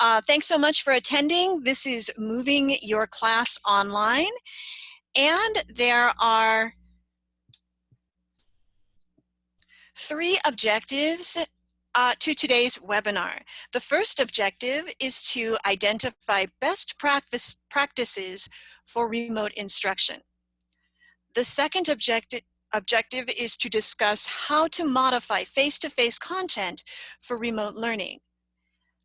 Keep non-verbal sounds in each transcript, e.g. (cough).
Uh, thanks so much for attending. This is Moving Your Class Online. And there are three objectives uh, to today's webinar. The first objective is to identify best practice practices for remote instruction. The second objective objective is to discuss how to modify face-to-face -face content for remote learning.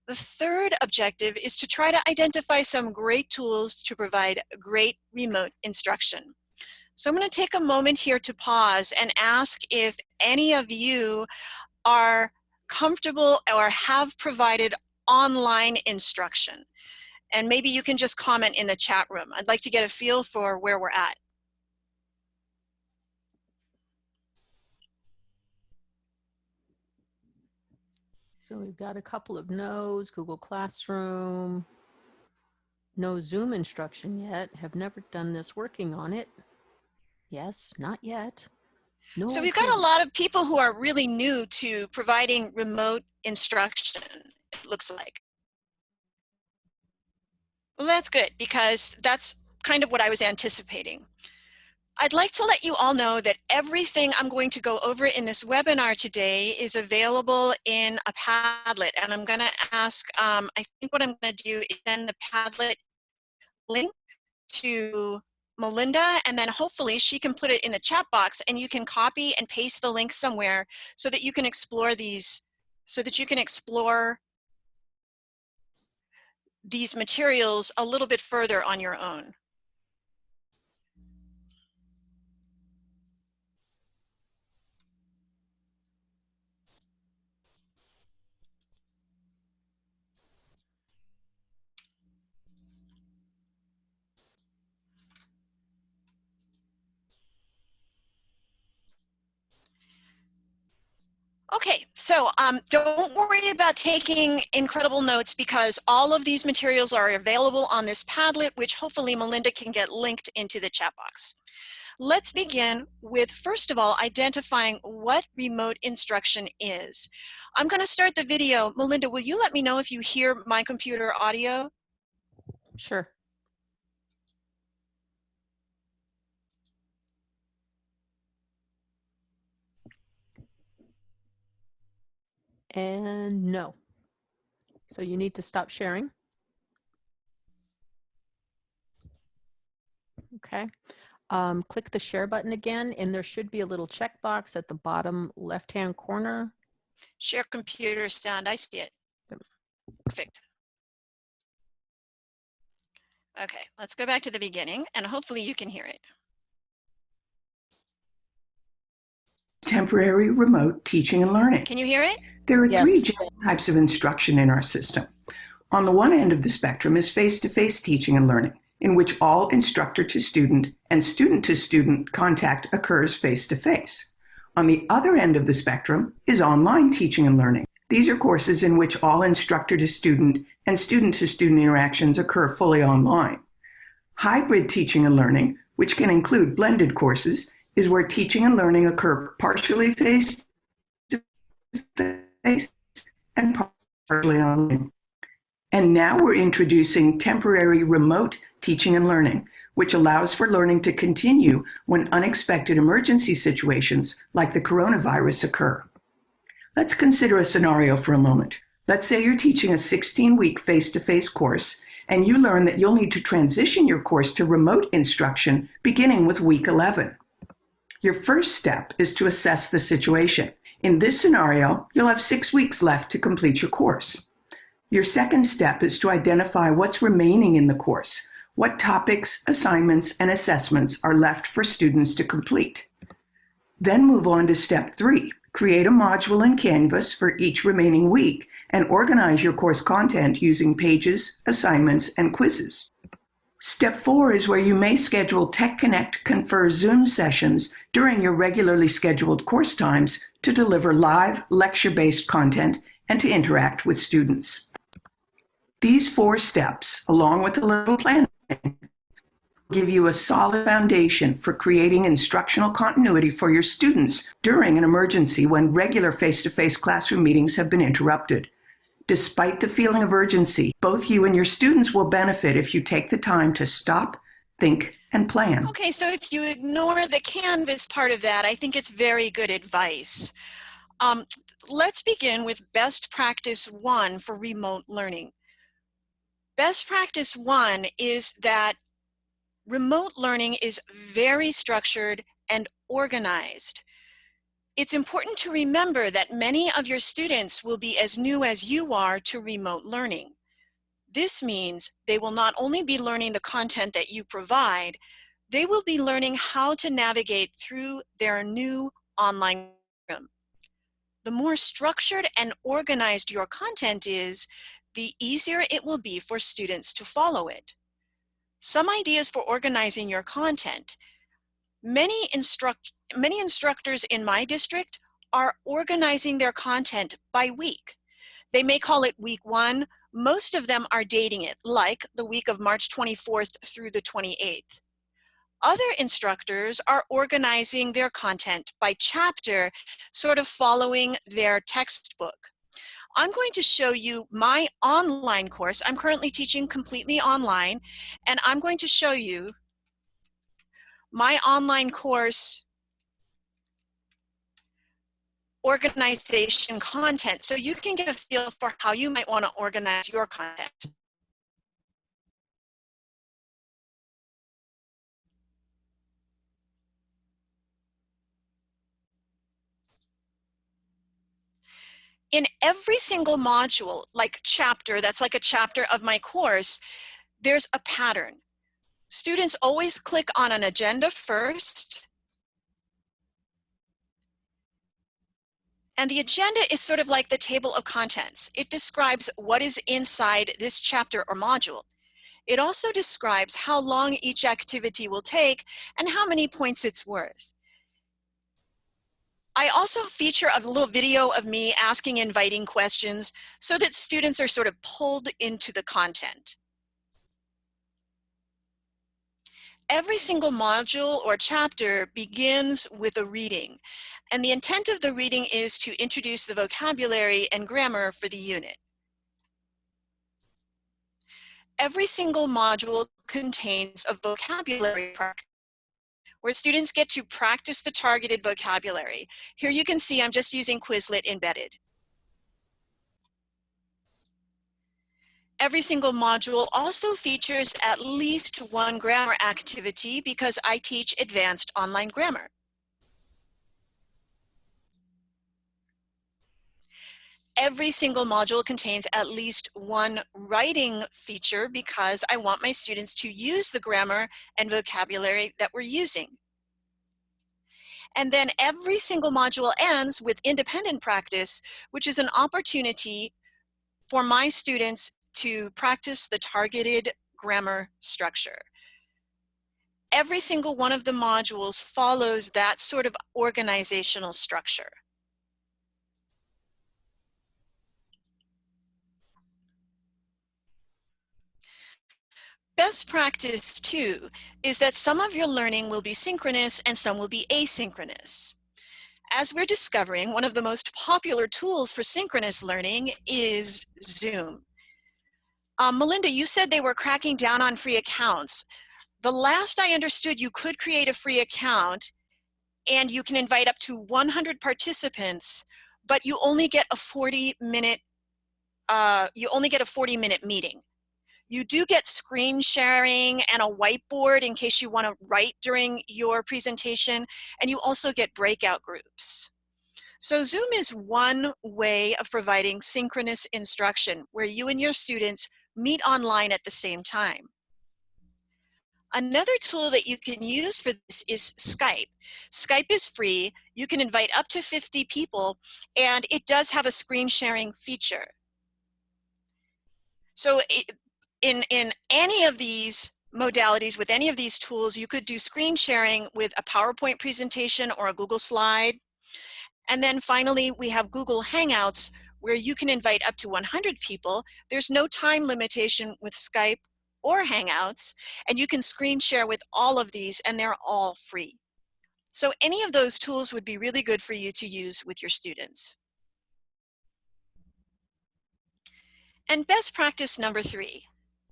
The third objective is to try to identify some great tools to provide great remote instruction. So I'm going to take a moment here to pause and ask if any of you are comfortable or have provided online instruction. And maybe you can just comment in the chat room. I'd like to get a feel for where we're at. So we've got a couple of no's, Google Classroom, no Zoom instruction yet, have never done this, working on it. Yes, not yet. No so we've got a lot of people who are really new to providing remote instruction, it looks like. Well, that's good because that's kind of what I was anticipating. I'd like to let you all know that everything I'm going to go over in this webinar today is available in a Padlet. And I'm gonna ask, um, I think what I'm gonna do is send the Padlet link to Melinda, and then hopefully she can put it in the chat box and you can copy and paste the link somewhere so that you can explore these, so that you can explore these materials a little bit further on your own. Okay, so um, don't worry about taking incredible notes because all of these materials are available on this Padlet, which hopefully Melinda can get linked into the chat box. Let's begin with, first of all, identifying what remote instruction is. I'm gonna start the video. Melinda, will you let me know if you hear my computer audio? Sure. And no. So you need to stop sharing. Okay. Um, click the share button again, and there should be a little checkbox at the bottom left-hand corner. Share computer sound, I see it. Perfect. Okay, let's go back to the beginning, and hopefully you can hear it. Temporary remote teaching and learning. Can you hear it? There are yes. three types of instruction in our system. On the one end of the spectrum is face-to-face -face teaching and learning, in which all instructor to student and student to student contact occurs face-to-face. -face. On the other end of the spectrum is online teaching and learning. These are courses in which all instructor to student and student to student interactions occur fully online. Hybrid teaching and learning, which can include blended courses, is where teaching and learning occur partially face to face and partly online. And now we're introducing temporary remote teaching and learning, which allows for learning to continue when unexpected emergency situations like the coronavirus occur. Let's consider a scenario for a moment. Let's say you're teaching a 16-week face-to-face course and you learn that you'll need to transition your course to remote instruction beginning with week 11. Your first step is to assess the situation. In this scenario, you'll have six weeks left to complete your course. Your second step is to identify what's remaining in the course, what topics, assignments, and assessments are left for students to complete. Then move on to step three, create a module in Canvas for each remaining week and organize your course content using pages, assignments, and quizzes. Step four is where you may schedule Tech Connect Confer Zoom sessions during your regularly scheduled course times to deliver live lecture-based content and to interact with students. These four steps, along with a little planning, give you a solid foundation for creating instructional continuity for your students during an emergency when regular face-to-face -face classroom meetings have been interrupted. Despite the feeling of urgency, both you and your students will benefit if you take the time to stop, think, and plan. Okay, so if you ignore the Canvas part of that, I think it's very good advice. Um, let's begin with best practice one for remote learning. Best practice one is that remote learning is very structured and organized. It's important to remember that many of your students will be as new as you are to remote learning. This means they will not only be learning the content that you provide, they will be learning how to navigate through their new online room. The more structured and organized your content is, the easier it will be for students to follow it. Some ideas for organizing your content. Many, instruct, many instructors in my district are organizing their content by week. They may call it week one. Most of them are dating it, like the week of March 24th through the 28th. Other instructors are organizing their content by chapter, sort of following their textbook. I'm going to show you my online course. I'm currently teaching completely online, and I'm going to show you my online course organization content so you can get a feel for how you might want to organize your content. in every single module, like chapter, that's like a chapter of my course, there's a pattern. Students always click on an agenda first. And the agenda is sort of like the table of contents. It describes what is inside this chapter or module. It also describes how long each activity will take and how many points it's worth. I also feature a little video of me asking inviting questions so that students are sort of pulled into the content. Every single module or chapter begins with a reading, and the intent of the reading is to introduce the vocabulary and grammar for the unit. Every single module contains a vocabulary where students get to practice the targeted vocabulary. Here you can see I'm just using Quizlet embedded. Every single module also features at least one grammar activity because I teach advanced online grammar. Every single module contains at least one writing feature because I want my students to use the grammar and vocabulary that we're using. And then every single module ends with independent practice, which is an opportunity for my students to practice the targeted grammar structure. Every single one of the modules follows that sort of organizational structure. Best practice too is that some of your learning will be synchronous and some will be asynchronous. As we're discovering, one of the most popular tools for synchronous learning is Zoom. Um, Melinda, you said they were cracking down on free accounts. The last I understood, you could create a free account and you can invite up to 100 participants, but you only get a 40 minute, uh, you only get a 40 minute meeting. You do get screen sharing and a whiteboard in case you want to write during your presentation, and you also get breakout groups. So Zoom is one way of providing synchronous instruction where you and your students meet online at the same time. Another tool that you can use for this is Skype. Skype is free. You can invite up to 50 people, and it does have a screen sharing feature. So in, in any of these modalities, with any of these tools, you could do screen sharing with a PowerPoint presentation or a Google slide. And then finally, we have Google Hangouts where you can invite up to 100 people. There's no time limitation with Skype or Hangouts, and you can screen share with all of these and they're all free. So any of those tools would be really good for you to use with your students. And best practice number three,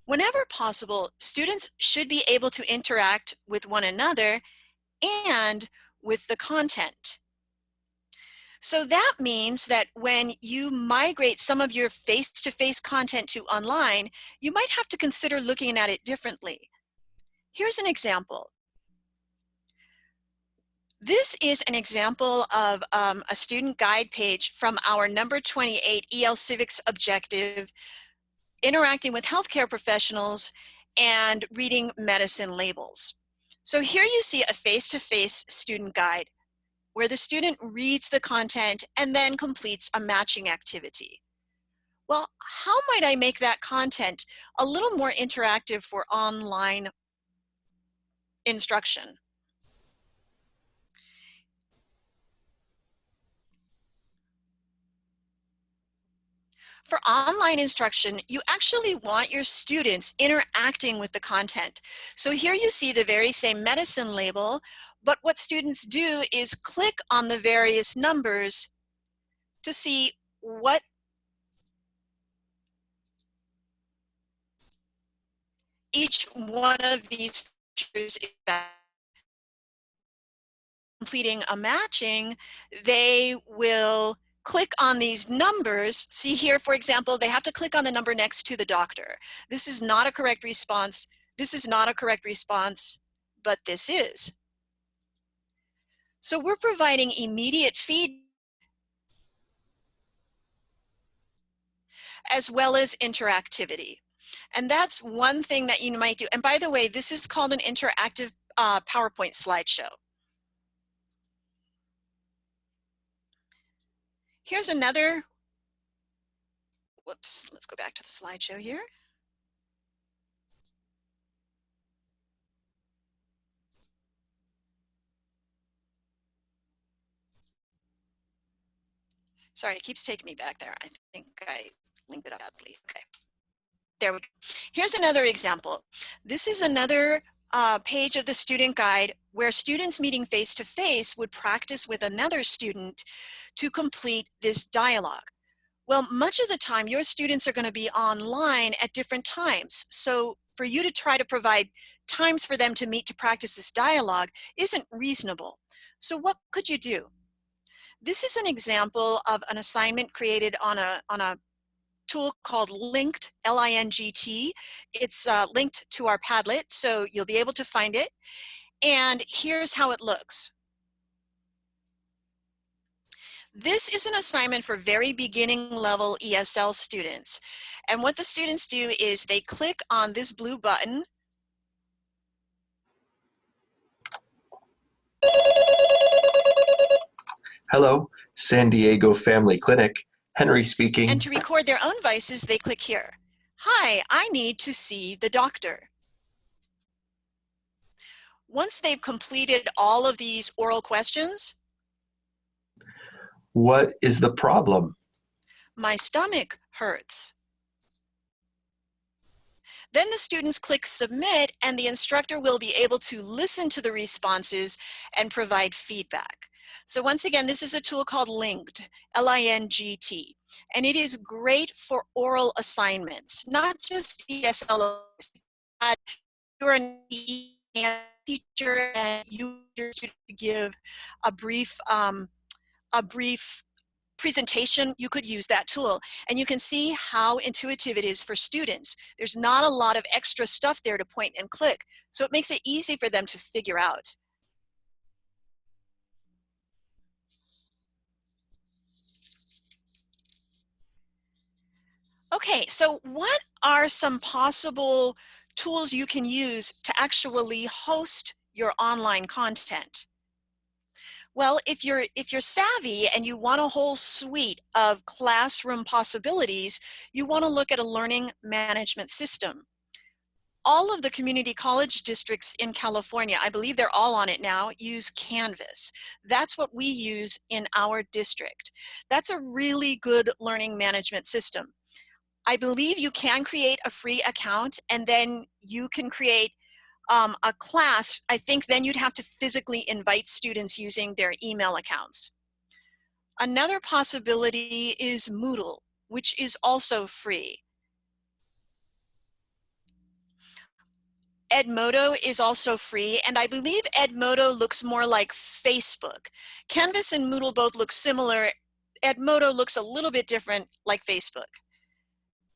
whenever possible, students should be able to interact with one another and with the content. So that means that when you migrate some of your face-to-face -face content to online, you might have to consider looking at it differently. Here's an example. This is an example of um, a student guide page from our number 28 EL Civics objective, interacting with healthcare professionals and reading medicine labels. So here you see a face-to-face -face student guide where the student reads the content and then completes a matching activity. Well, how might I make that content a little more interactive for online instruction? For online instruction, you actually want your students interacting with the content. So here you see the very same medicine label, but what students do is click on the various numbers to see what each one of these features is completing a matching, they will click on these numbers. See here, for example, they have to click on the number next to the doctor. This is not a correct response. This is not a correct response, but this is. So we're providing immediate feed as well as interactivity. And that's one thing that you might do. And by the way, this is called an interactive uh, PowerPoint slideshow. Here's another, whoops, let's go back to the slideshow here. Sorry, it keeps taking me back there. I think I linked it up badly. Okay. There we go. Here's another example. This is another uh, page of the student guide where students meeting face to face would practice with another student to complete this dialogue. Well, much of the time your students are going to be online at different times. So for you to try to provide times for them to meet to practice this dialogue isn't reasonable. So what could you do? This is an example of an assignment created on a, on a tool called Lingt, L-I-N-G-T. It's uh, linked to our Padlet, so you'll be able to find it. And here's how it looks. This is an assignment for very beginning level ESL students. And what the students do is they click on this blue button. Hello, San Diego Family Clinic. Henry speaking. And to record their own voices, they click here. Hi, I need to see the doctor. Once they've completed all of these oral questions, what is the problem? My stomach hurts. Then the students click submit and the instructor will be able to listen to the responses and provide feedback. So once again, this is a tool called Lingt, L-I-N-G-T, and it is great for oral assignments, not just ESL. You're a teacher and you give a brief, um, a brief presentation, you could use that tool. And you can see how intuitive it is for students. There's not a lot of extra stuff there to point and click. So it makes it easy for them to figure out. Okay, so what are some possible tools you can use to actually host your online content? Well, if you're, if you're savvy and you want a whole suite of classroom possibilities, you want to look at a learning management system. All of the community college districts in California, I believe they're all on it now, use Canvas. That's what we use in our district. That's a really good learning management system. I believe you can create a free account and then you can create um, a class. I think then you'd have to physically invite students using their email accounts. Another possibility is Moodle, which is also free. Edmodo is also free, and I believe Edmodo looks more like Facebook. Canvas and Moodle both look similar. Edmodo looks a little bit different like Facebook.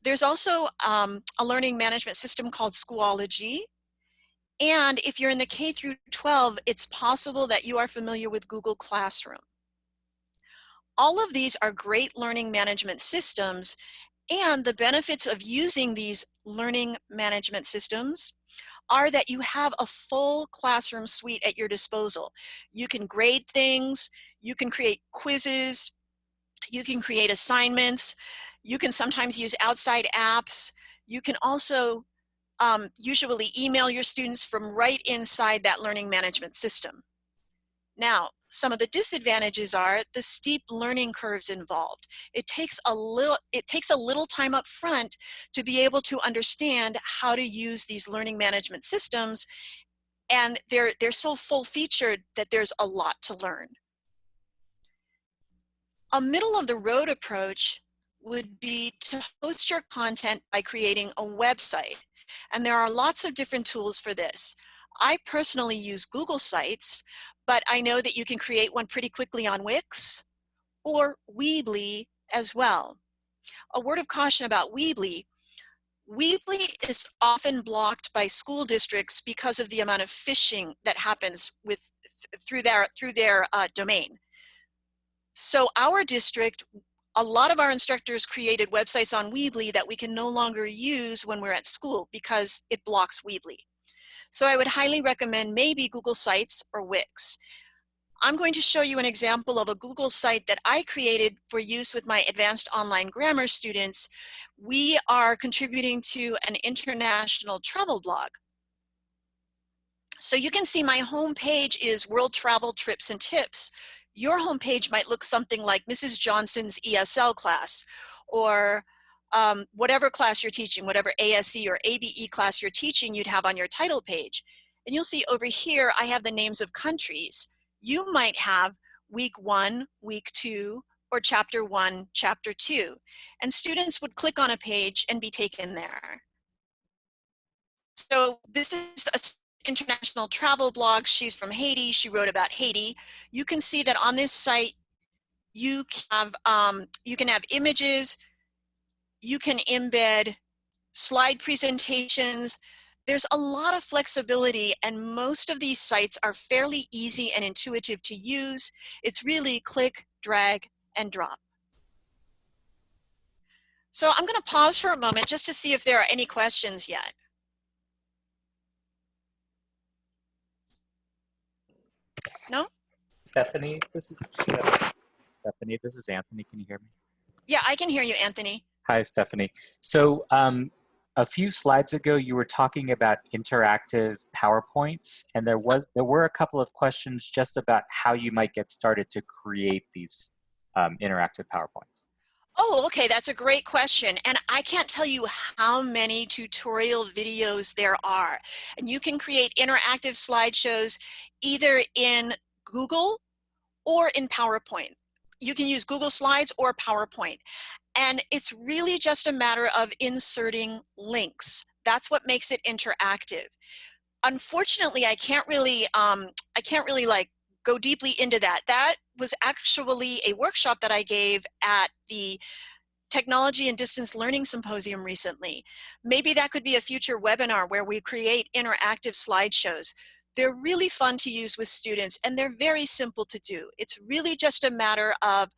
There's also um, a learning management system called Schoology. And if you're in the K through 12, it's possible that you are familiar with Google Classroom. All of these are great learning management systems and the benefits of using these learning management systems are that you have a full classroom suite at your disposal. You can grade things, you can create quizzes, you can create assignments, you can sometimes use outside apps. You can also um, usually email your students from right inside that learning management system. Now, some of the disadvantages are the steep learning curves involved. It takes a little, it takes a little time up front to be able to understand how to use these learning management systems and they're, they're so full featured that there's a lot to learn. A middle of the road approach would be to host your content by creating a website. And there are lots of different tools for this. I personally use Google Sites, but I know that you can create one pretty quickly on Wix or Weebly as well. A word of caution about Weebly. Weebly is often blocked by school districts because of the amount of phishing that happens with through their through their uh, domain. So our district, a lot of our instructors created websites on Weebly that we can no longer use when we're at school because it blocks Weebly. So I would highly recommend maybe Google Sites or Wix. I'm going to show you an example of a Google site that I created for use with my advanced online grammar students. We are contributing to an international travel blog. So you can see my home page is world travel trips and tips. Your homepage might look something like Mrs. Johnson's ESL class or um, whatever class you're teaching, whatever ASE or ABE class you're teaching, you'd have on your title page. And you'll see over here, I have the names of countries. You might have week one, week two, or chapter one, chapter two. And students would click on a page and be taken there. So this is a international travel blog. She's from Haiti. She wrote about Haiti. You can see that on this site, you have um, you can have images, you can embed slide presentations. There's a lot of flexibility and most of these sites are fairly easy and intuitive to use. It's really click, drag, and drop. So I'm going to pause for a moment just to see if there are any questions yet. No? Stephanie, this is Stephanie. This is Anthony. Can you hear me? Yeah, I can hear you, Anthony. Hi, Stephanie. So um, a few slides ago, you were talking about interactive PowerPoints, and there was there were a couple of questions just about how you might get started to create these um, interactive PowerPoints. Oh, okay, that's a great question. And I can't tell you how many tutorial videos there are. And you can create interactive slideshows either in Google or in PowerPoint. You can use Google Slides or PowerPoint. And it's really just a matter of inserting links. That's what makes it interactive. Unfortunately, I can't really, um, I can't really like go deeply into that. That was actually a workshop that I gave at the Technology and Distance Learning Symposium recently. Maybe that could be a future webinar where we create interactive slideshows. They're really fun to use with students and they're very simple to do. It's really just a matter of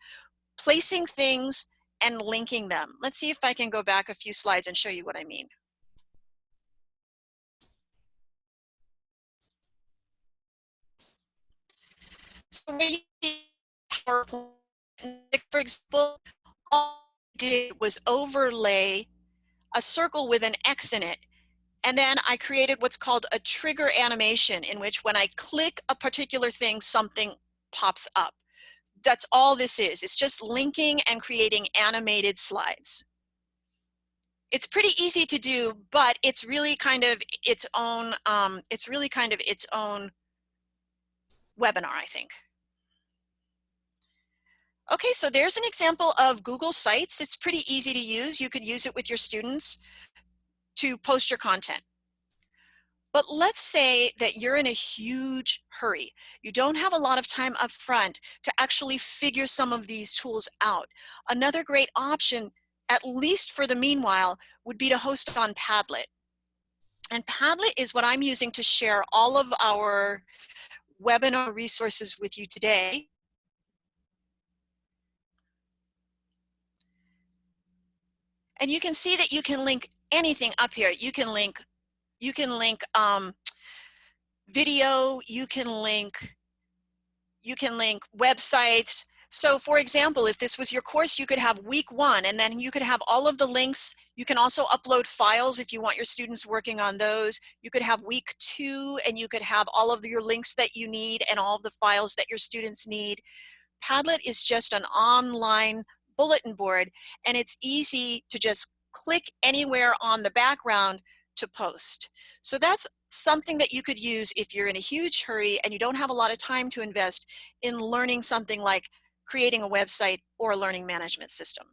placing things and linking them. Let's see if I can go back a few slides and show you what I mean. So for example, all I did was overlay a circle with an X in it. And then I created what's called a trigger animation in which when I click a particular thing, something pops up that's all this is. It's just linking and creating animated slides. It's pretty easy to do, but it's really kind of its own, um, it's really kind of its own webinar, I think. Okay, so there's an example of Google Sites. It's pretty easy to use. You could use it with your students to post your content. But let's say that you're in a huge hurry. You don't have a lot of time up front to actually figure some of these tools out. Another great option, at least for the meanwhile, would be to host on Padlet. And Padlet is what I'm using to share all of our webinar resources with you today. And you can see that you can link anything up here. You can link, you can link um, video, you can link, you can link websites. So for example, if this was your course, you could have week one and then you could have all of the links. You can also upload files if you want your students working on those. You could have week two and you could have all of your links that you need and all of the files that your students need. Padlet is just an online bulletin board and it's easy to just click anywhere on the background to post. So that's something that you could use if you're in a huge hurry and you don't have a lot of time to invest in learning something like creating a website or a learning management system.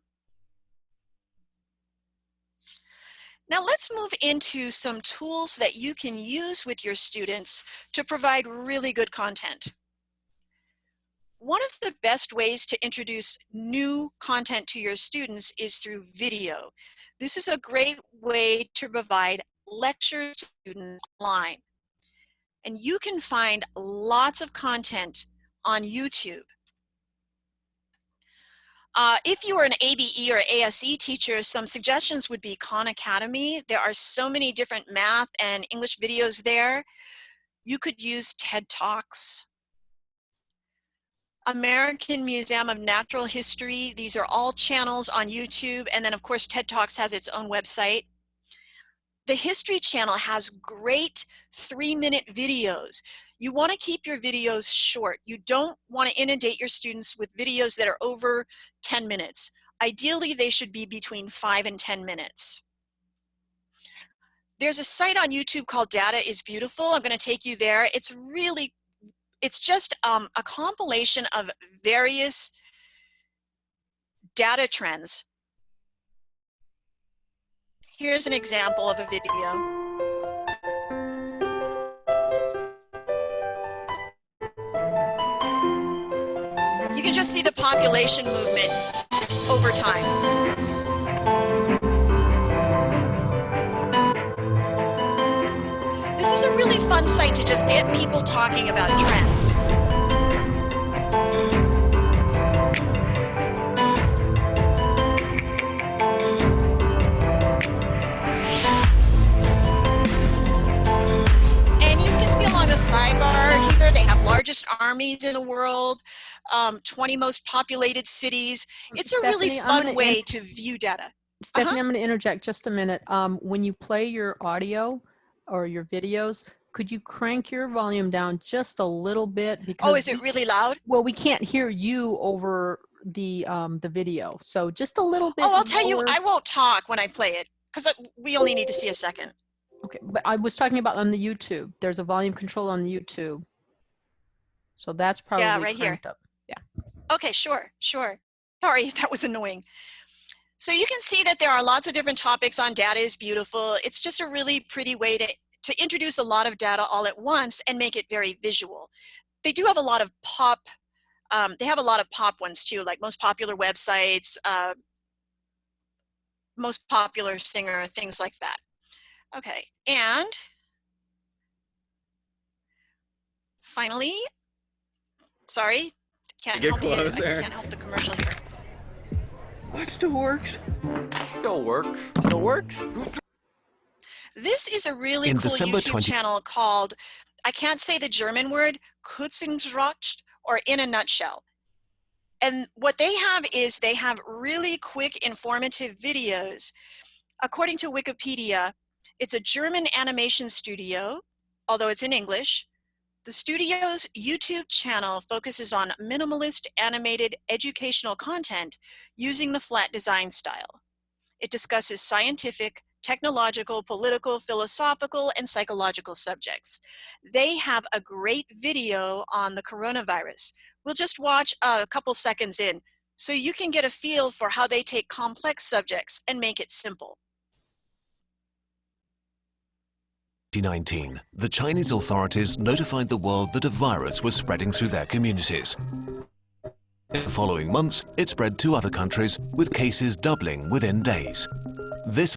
Now let's move into some tools that you can use with your students to provide really good content. One of the best ways to introduce new content to your students is through video. This is a great way to provide lectures to students online. And you can find lots of content on YouTube. Uh, if you are an ABE or ASE teacher, some suggestions would be Khan Academy. There are so many different math and English videos there. You could use TED Talks. American Museum of Natural History. These are all channels on YouTube. And then of course, TED Talks has its own website. The History Channel has great three minute videos. You wanna keep your videos short. You don't wanna inundate your students with videos that are over 10 minutes. Ideally, they should be between five and 10 minutes. There's a site on YouTube called Data is Beautiful. I'm gonna take you there. It's really it's just um, a compilation of various data trends. Here's an example of a video. You can just see the population movement over time. Is a really fun site to just get people talking about trends. And you can see along the sidebar here, they have largest armies in the world, um, 20 most populated cities. It's a Stephanie, really fun way to view data. Stephanie, Uh-huh. I'm going to interject just a minute. Um, when you play your audio or your videos, could you crank your volume down just a little bit? Because Oh, is it really loud? well, we can't hear you over the um, the video, so just a little bit. Oh, I'll tell you. I won't talk when I play it because we only need to see a second. Okay, but I was talking about on the YouTube. There's a volume control on the YouTube, so that's probably yeah, right here. up. Okay, sure, sure. Sorry (laughs) that was annoying. So you can see that there are lots of different topics on data is beautiful. It's just a really pretty way to, to introduce a lot of data all at once and make it very visual. They do have a lot of pop, um, they have a lot of pop ones too, like most popular websites, uh, most popular singer, things like that. Okay, and finally, sorry, can't Get help the, I can't help the commercial here. What still works? Still works. Still works. This is a really In cool December YouTube 20 channel called, I can't say the German word, Kurzungsracht, or In a Nutshell. And what they have is they have really quick informative videos. According to Wikipedia, it's a German animation studio, although it's in English. The studio's YouTube channel focuses on minimalist animated educational content using the flat design style. It discusses scientific, technological, political, philosophical, and psychological subjects. They have a great video on the coronavirus. We'll just watch a couple seconds in so you can get a feel for how they take complex subjects and make it simple. 2019, the Chinese authorities notified the world that a virus was spreading through their communities. In the following months, it spread to other countries, with cases doubling within days. This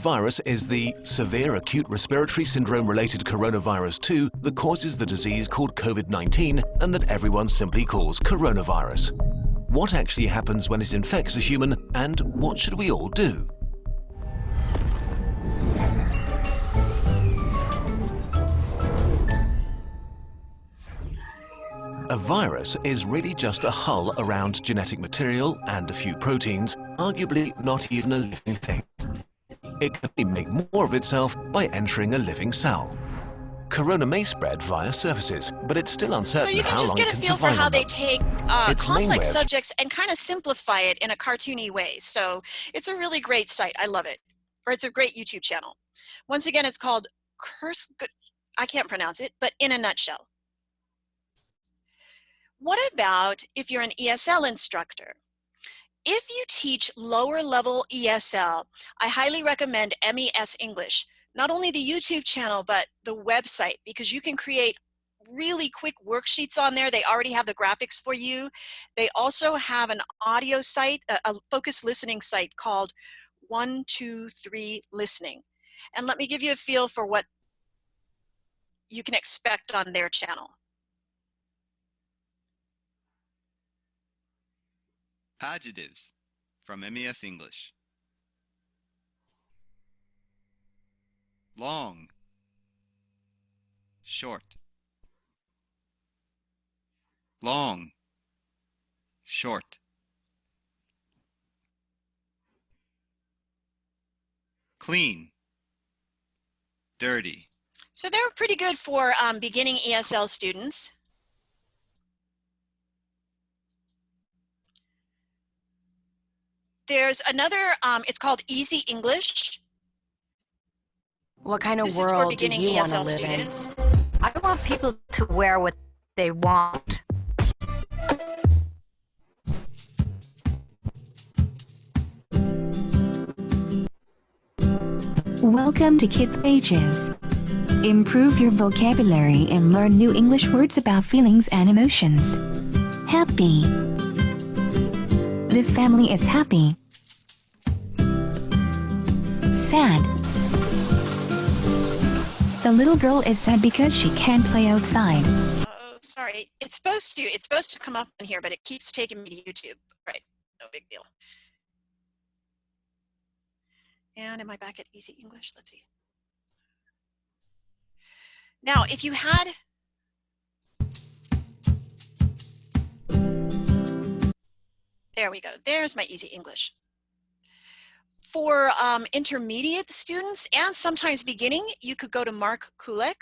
virus is the severe acute respiratory syndrome related coronavirus 2 that causes the disease called COVID-19 and that everyone simply calls coronavirus. What actually happens when it infects a human and what should we all do? A virus is really just a hull around genetic material and a few proteins, arguably not even a living thing. It can make more of itself by entering a living cell. Corona may spread via surfaces, but it's still uncertain So you can just get a feel for how they take uh, complex subjects and kind of simplify it in a cartoony way. So it's a really great site. I love it. Or it's a great YouTube channel. Once again, it's called Curse. I can't pronounce it, but in a nutshell. What about if you're an ESL instructor? If you teach lower level ESL, I highly recommend MES English. Not only the YouTube channel, but the website, because you can create really quick worksheets on there. They already have the graphics for you. They also have an audio site, a, focused listening site called 123 Listening. And let me give you a feel for what you can expect on their channel. Adjectives from MES English. Long. Short. Long. Short. Clean. Dirty. So they're pretty good for um, beginning ESL students. There's another, um, it's called Easy English. What kind of This for world do beginning you want to ESL live students. in? I want people to wear what they want. Welcome to Kids Pages. Improve your vocabulary and learn new English words about feelings and emotions. Happy. This family is happy. Sad. The little girl is sad because she can't play outside. Oh, sorry. It's supposed to, it's supposed to come up in here, but it keeps taking me to YouTube. Right, no big deal. And am I back at Easy English? Let's see. Now, if you had There we go. There's my easy English. For um, intermediate students and sometimes beginning, you could go to Mark Kulek.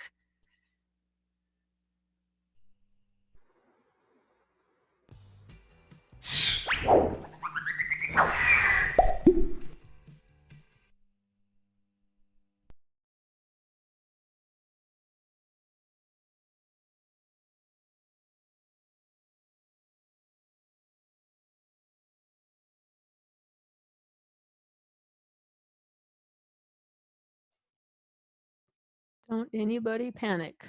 Don't anybody panic.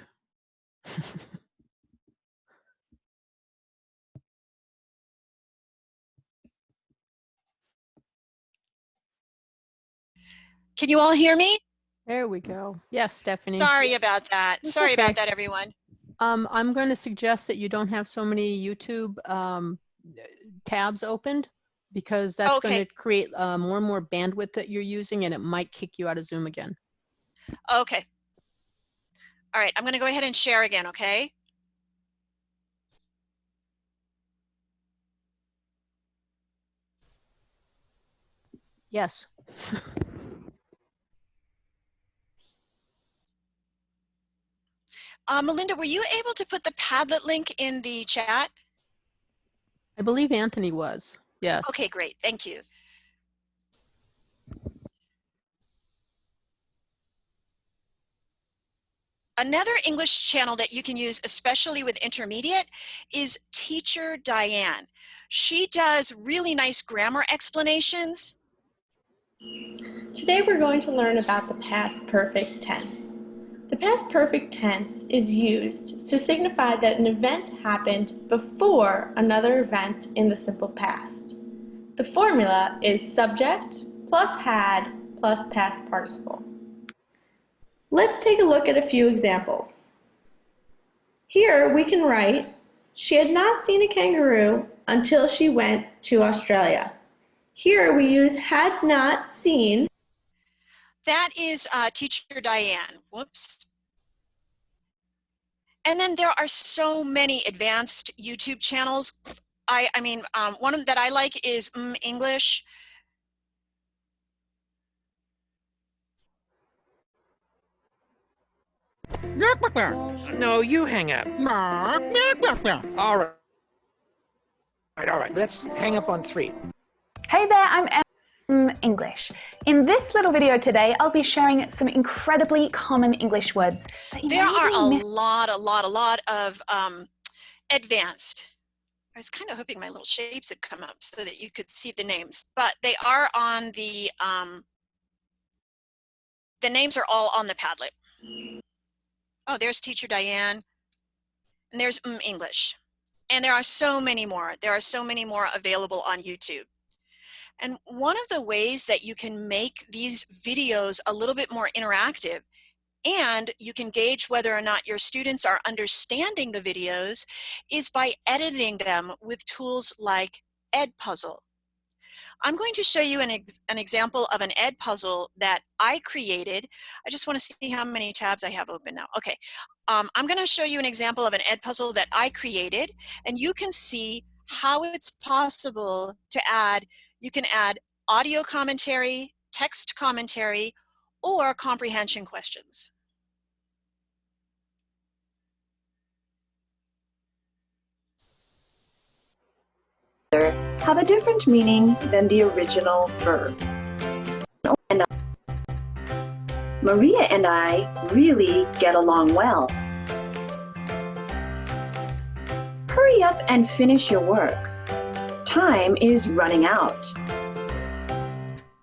Can you all hear me? There we go. Yes, Stephanie. Sorry about that. It's Sorry okay. about that, everyone. Um, I'm going to suggest that you don't have so many YouTube um, tabs opened because that's going to create uh, more and more bandwidth that you're using and it might kick you out of Zoom again. Okay. All right, I'm going to go ahead and share again, okay? Yes. Uh, Melinda, were you able to put the Padlet link in the chat? I believe Anthony was. Yes. Okay, great. Thank you. Another English channel that you can use, especially with intermediate, is Teacher Diane. She does really nice grammar explanations. Today we're going to learn about the past perfect tense. The past perfect tense is used to signify that an event happened before another event in the simple past. The formula is subject plus had plus past participle. Let's take a look at a few examples. Here we can write, she had not seen a kangaroo until she went to Australia. Here we use had not seen that is uh, teacher Diane. Whoops. And then there are so many advanced YouTube channels. I, I mean, um, one that I like is mm, English. No, you hang up. All right. All right, all right. Let's hang up on three. Hey there, I'm Em English. In this little video today, I'll be sharing some incredibly common English words. There are a lot, a lot, a lot of um, advanced. I was kind of hoping my little shapes would come up so that you could see the names, but they are on the, um, the names are all on the Padlet. Oh, there's teacher Diane, and there's um, English. And there are so many more. There are so many more available on YouTube. And one of the ways that you can make these videos a little bit more interactive and you can gauge whether or not your students are understanding the videos is by editing them with tools like Edpuzzle. I'm going to show you an, ex an example of an Edpuzzle that I created. I just want to see how many tabs I have open now. Okay, um, I'm going to show you an example of an Edpuzzle that I created and you can see how it's possible to add you can add audio commentary, text commentary, or comprehension questions. Have a different meaning than the original verb. Maria and I really get along well. Hurry up and finish your work time is running out.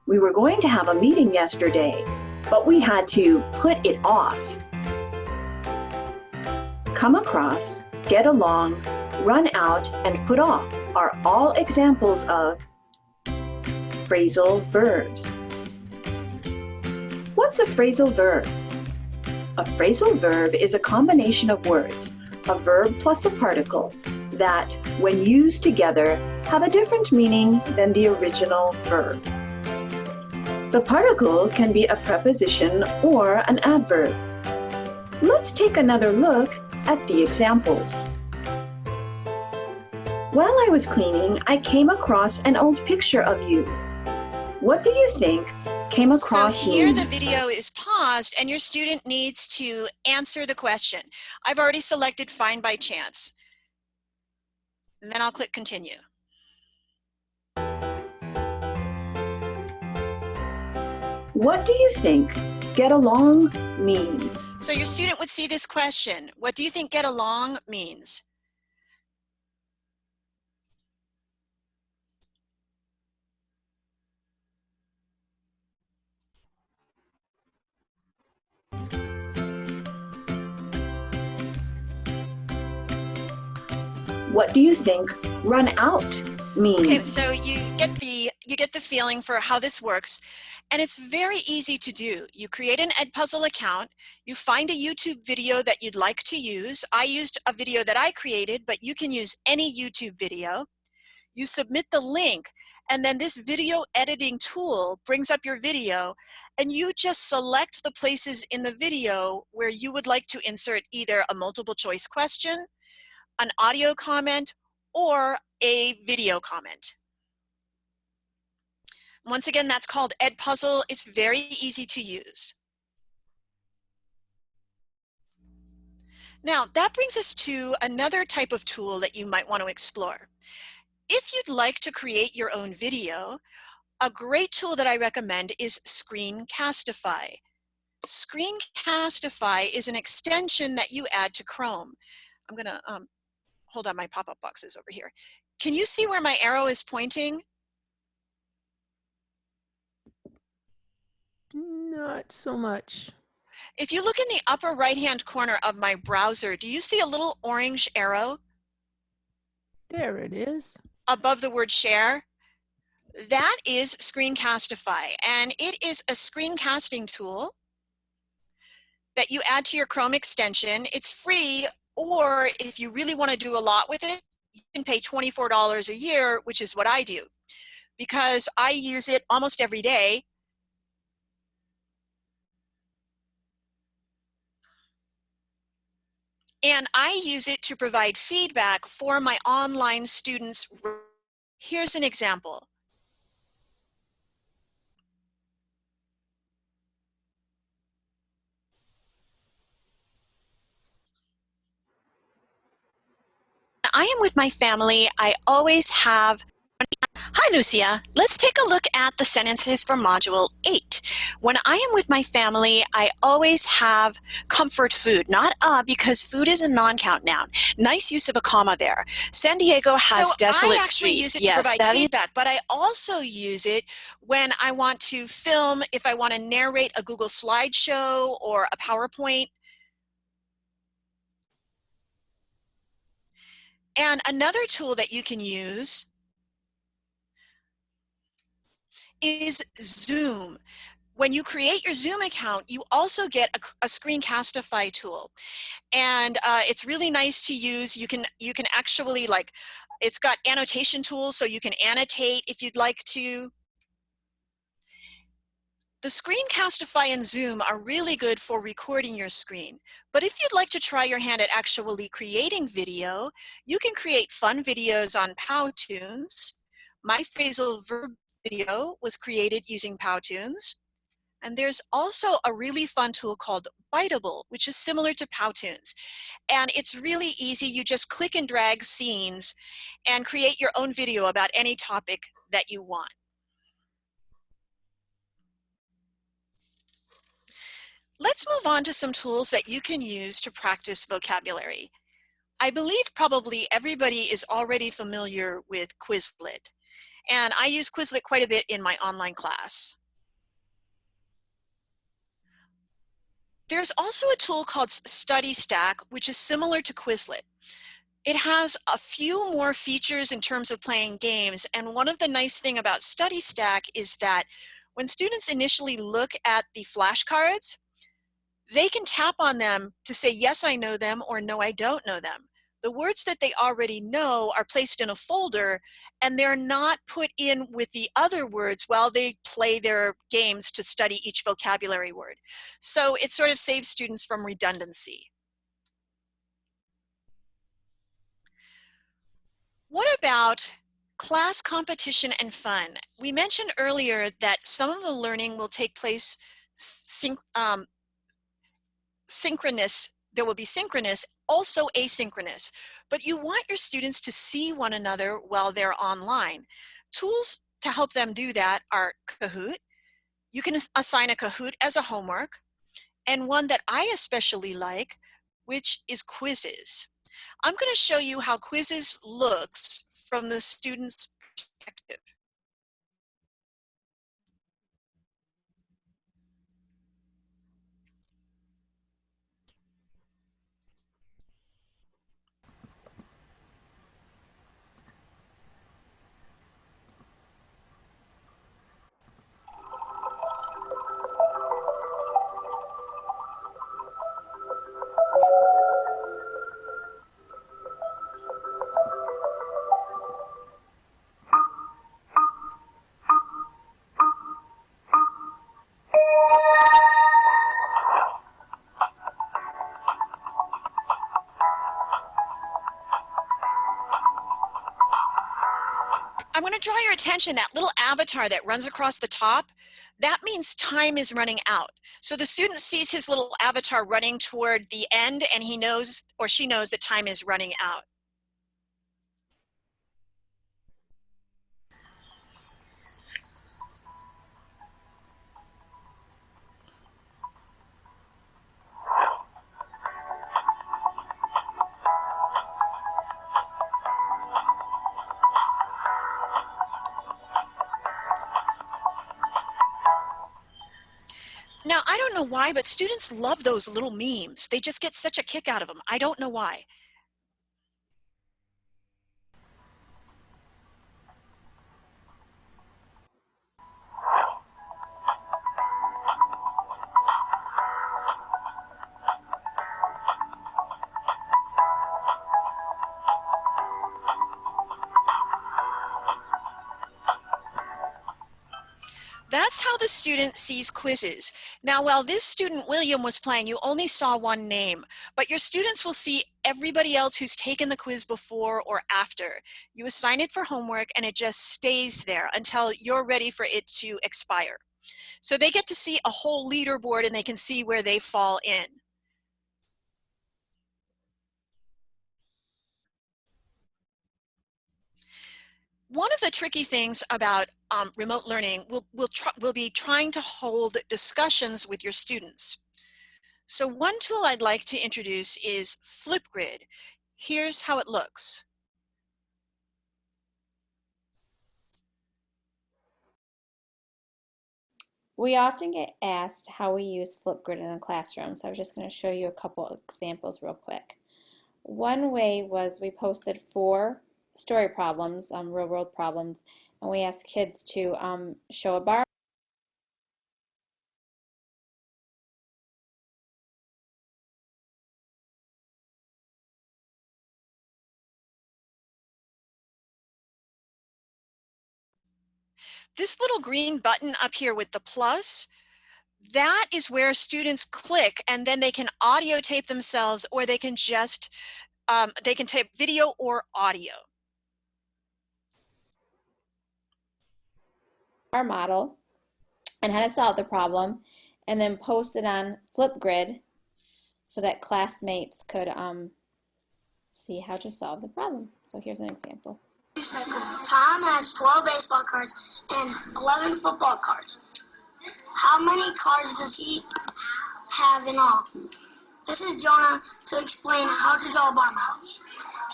We were going to have a meeting yesterday, but we had to put it off. Come across, get along, run out, and put off are all examples of phrasal verbs. What's a phrasal verb? A phrasal verb is a combination of words, a verb plus a particle, that, when used together, have a different meaning than the original verb. The particle can be a preposition or an adverb. Let's take another look at the examples. While I was cleaning, I came across an old picture of you. What do you think came across So here means? the video is paused and your student needs to answer the question. I've already selected find by chance. And then I'll click continue. What do you think get along means? So your student would see this question. What do you think get along means? What do you think run out means? Okay, so you get the you get the feeling for how this works. And it's very easy to do. You create an Edpuzzle account, you find a YouTube video that you'd like to use. I used a video that I created, but you can use any YouTube video. You submit the link, and then this video editing tool brings up your video, and you just select the places in the video where you would like to insert either a multiple choice question, an audio comment, or a video comment. Once again, that's called Edpuzzle. It's very easy to use. Now, that brings us to another type of tool that you might want to explore. If you'd like to create your own video, a great tool that I recommend is Screencastify. Screencastify is an extension that you add to Chrome. I'm gonna um, hold on my pop-up boxes over here. Can you see where my arrow is pointing? Not so much. If you look in the upper right-hand corner of my browser, do you see a little orange arrow? There it is. Above the word share? That is Screencastify, and it is a screencasting tool that you add to your Chrome extension. It's free, or if you really want to do a lot with it, you can pay $24 a year, which is what I do. Because I use it almost every day, and I use it to provide feedback for my online students. Here's an example. I am with my family. I always have Lucia. Let's take a look at the sentences for Module 8. When I am with my family, I always have comfort food, not uh, because food is a non-count noun. Nice use of a comma there. San Diego has so desolate I actually streets. use it yes, provide feedback, but I also use it when I want to film, if I want to narrate a Google slideshow or a PowerPoint. And another tool that you can use is Zoom. When you create your Zoom account, you also get a, a Screencastify tool. And uh, it's really nice to use. You can, you can actually like, it's got annotation tools so you can annotate if you'd like to. The Screencastify and Zoom are really good for recording your screen. But if you'd like to try your hand at actually creating video, you can create fun videos on Powtoons. My phrasal verb video was created using Powtoons. And there's also a really fun tool called Biteable, which is similar to Powtoons. And it's really easy. You just click and drag scenes and create your own video about any topic that you want. Let's move on to some tools that you can use to practice vocabulary. I believe probably everybody is already familiar with Quizlet. And I use Quizlet quite a bit in my online class. There's also a tool called StudyStack, which is similar to Quizlet. It has a few more features in terms of playing games. And one of the nice thing about StudyStack is that when students initially look at the flashcards, they can tap on them to say, yes, I know them, or no, I don't know them. The words that they already know are placed in a folder and they're not put in with the other words while they play their games to study each vocabulary word. So it sort of saves students from redundancy. What about class competition and fun? We mentioned earlier that some of the learning will take place syn um, synchronous, there will be synchronous, also asynchronous, but you want your students to see one another while they're online. Tools to help them do that are Kahoot. You can assign a Kahoot as a homework, and one that I especially like, which is Quizizz. I'm going to show you how Quizizz looks from the student's perspective. I'm to draw your attention, that little avatar that runs across the top, that means time is running out. So the student sees his little avatar running toward the end and he knows or she knows that time is running out. Why, but students love those little memes. They just get such a kick out of them. I don't know why. The student sees Quizizz. Now, while this student, William, was playing, you only saw one name, but your students will see everybody else who's taken the quiz before or after. You assign it for homework and it just stays there until you're ready for it to expire. So they get to see a whole leaderboard and they can see where they fall in. One of the tricky things about um, remote learning will will will be trying to hold discussions with your students. So one tool I'd like to introduce is Flipgrid. Here's how it looks. We often get asked how we use Flipgrid in the classroom, so I'm just going to show you a couple examples real quick. One way was we posted four story problems, um, real world problems, and we ask kids to um, show a bar. This little green button up here with the plus, that is where students click and then they can audio tape themselves or they can just, um, they can tape video or audio. Our model and how to solve the problem and then post it on Flipgrid so that classmates could um, see how to solve the problem. So here's an example. Tom has 12 baseball cards and 11 football cards. How many cards does he have in all? This is Jonah to explain how to draw a bar model.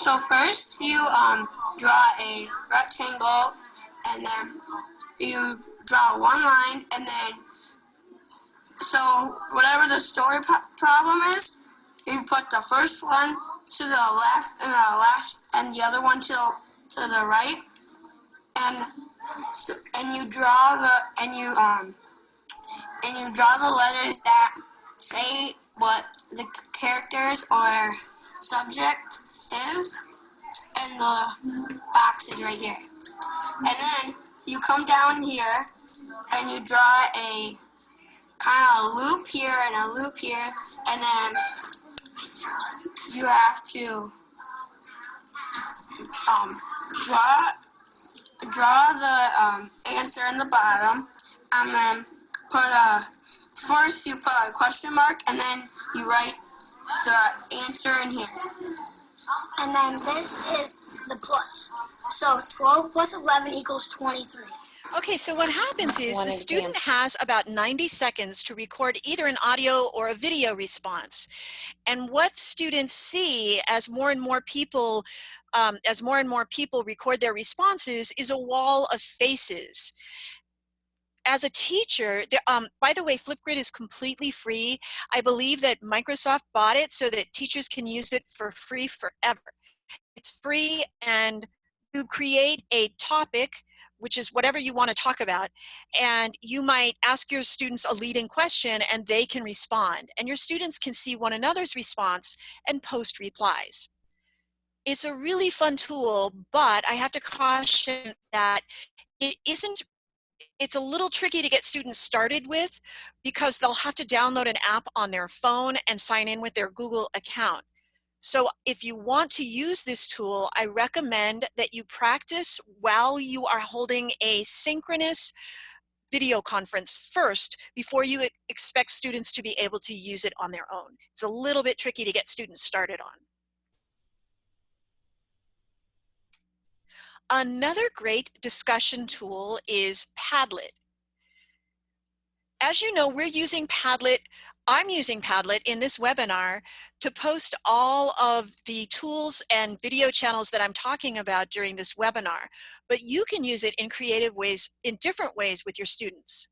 So first you um, draw a rectangle and then you draw one line and then so whatever the story problem is you put the first one to the left and the last and the other one to to the right. And so, and you draw the and you um and you draw the letters that say what the characters or subject is. And the box is right here. And then you come down here and you draw a kind of loop here and a loop here and then you have to um, draw draw the um, answer in the bottom and then put a first you put a question mark and then you write the answer in here. And then this is the plus so 12 plus 11 equals 23. Okay, so what happens is the student has about 90 seconds to record either an audio or a video response. And what students see as more and more people um, as more and more people record their responses is a wall of faces as a teacher, um, by the way, Flipgrid is completely free. I believe that Microsoft bought it so that teachers can use it for free forever. It's free and you create a topic which is whatever you want to talk about and you might ask your students a leading question and they can respond and your students can see one another's response and post replies it's a really fun tool but i have to caution that it isn't it's a little tricky to get students started with because they'll have to download an app on their phone and sign in with their Google account. So if you want to use this tool, I recommend that you practice while you are holding a synchronous video conference first before you expect students to be able to use it on their own. It's a little bit tricky to get students started on. Another great discussion tool is Padlet as you know, we're using Padlet, I'm using Padlet in this webinar to post all of the tools and video channels that I'm talking about during this webinar. But you can use it in creative ways, in different ways with your students.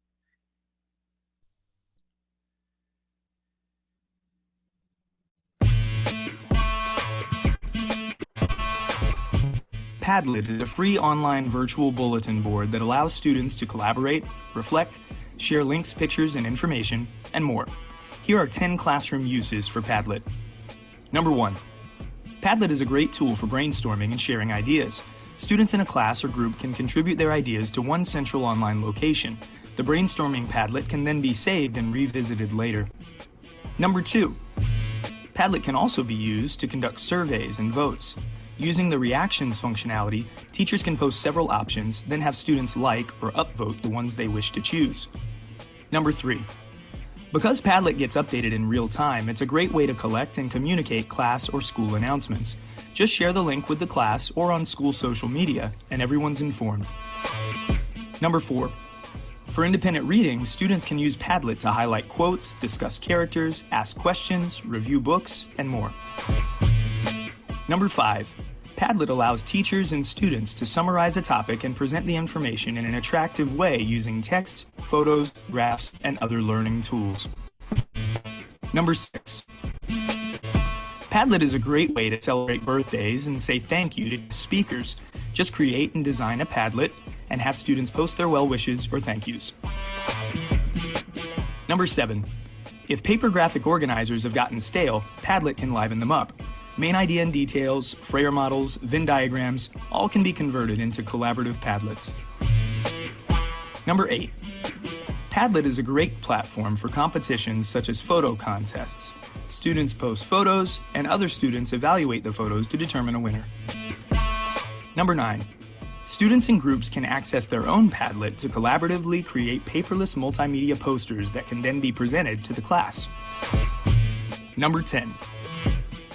Padlet is a free online virtual bulletin board that allows students to collaborate, reflect, share links, pictures, and information, and more. Here are 10 classroom uses for Padlet. Number one, Padlet is a great tool for brainstorming and sharing ideas. Students in a class or group can contribute their ideas to one central online location. The brainstorming Padlet can then be saved and revisited later. Number two, Padlet can also be used to conduct surveys and votes. Using the reactions functionality, teachers can post several options, then have students like or upvote the ones they wish to choose. Number three, because Padlet gets updated in real time, it's a great way to collect and communicate class or school announcements. Just share the link with the class or on school social media, and everyone's informed. Number four, for independent reading, students can use Padlet to highlight quotes, discuss characters, ask questions, review books, and more. Number five, Padlet allows teachers and students to summarize a topic and present the information in an attractive way using text, photos, graphs, and other learning tools. Number six, Padlet is a great way to celebrate birthdays and say thank you to speakers. Just create and design a Padlet and have students post their well wishes or thank yous. Number seven, if paper graphic organizers have gotten stale, Padlet can liven them up. Main idea and details, Frayer models, Venn diagrams, all can be converted into collaborative Padlets. Number eight, Padlet is a great platform for competitions such as photo contests. Students post photos, and other students evaluate the photos to determine a winner. Number 9. Students and groups can access their own Padlet to collaboratively create paperless multimedia posters that can then be presented to the class. Number 10.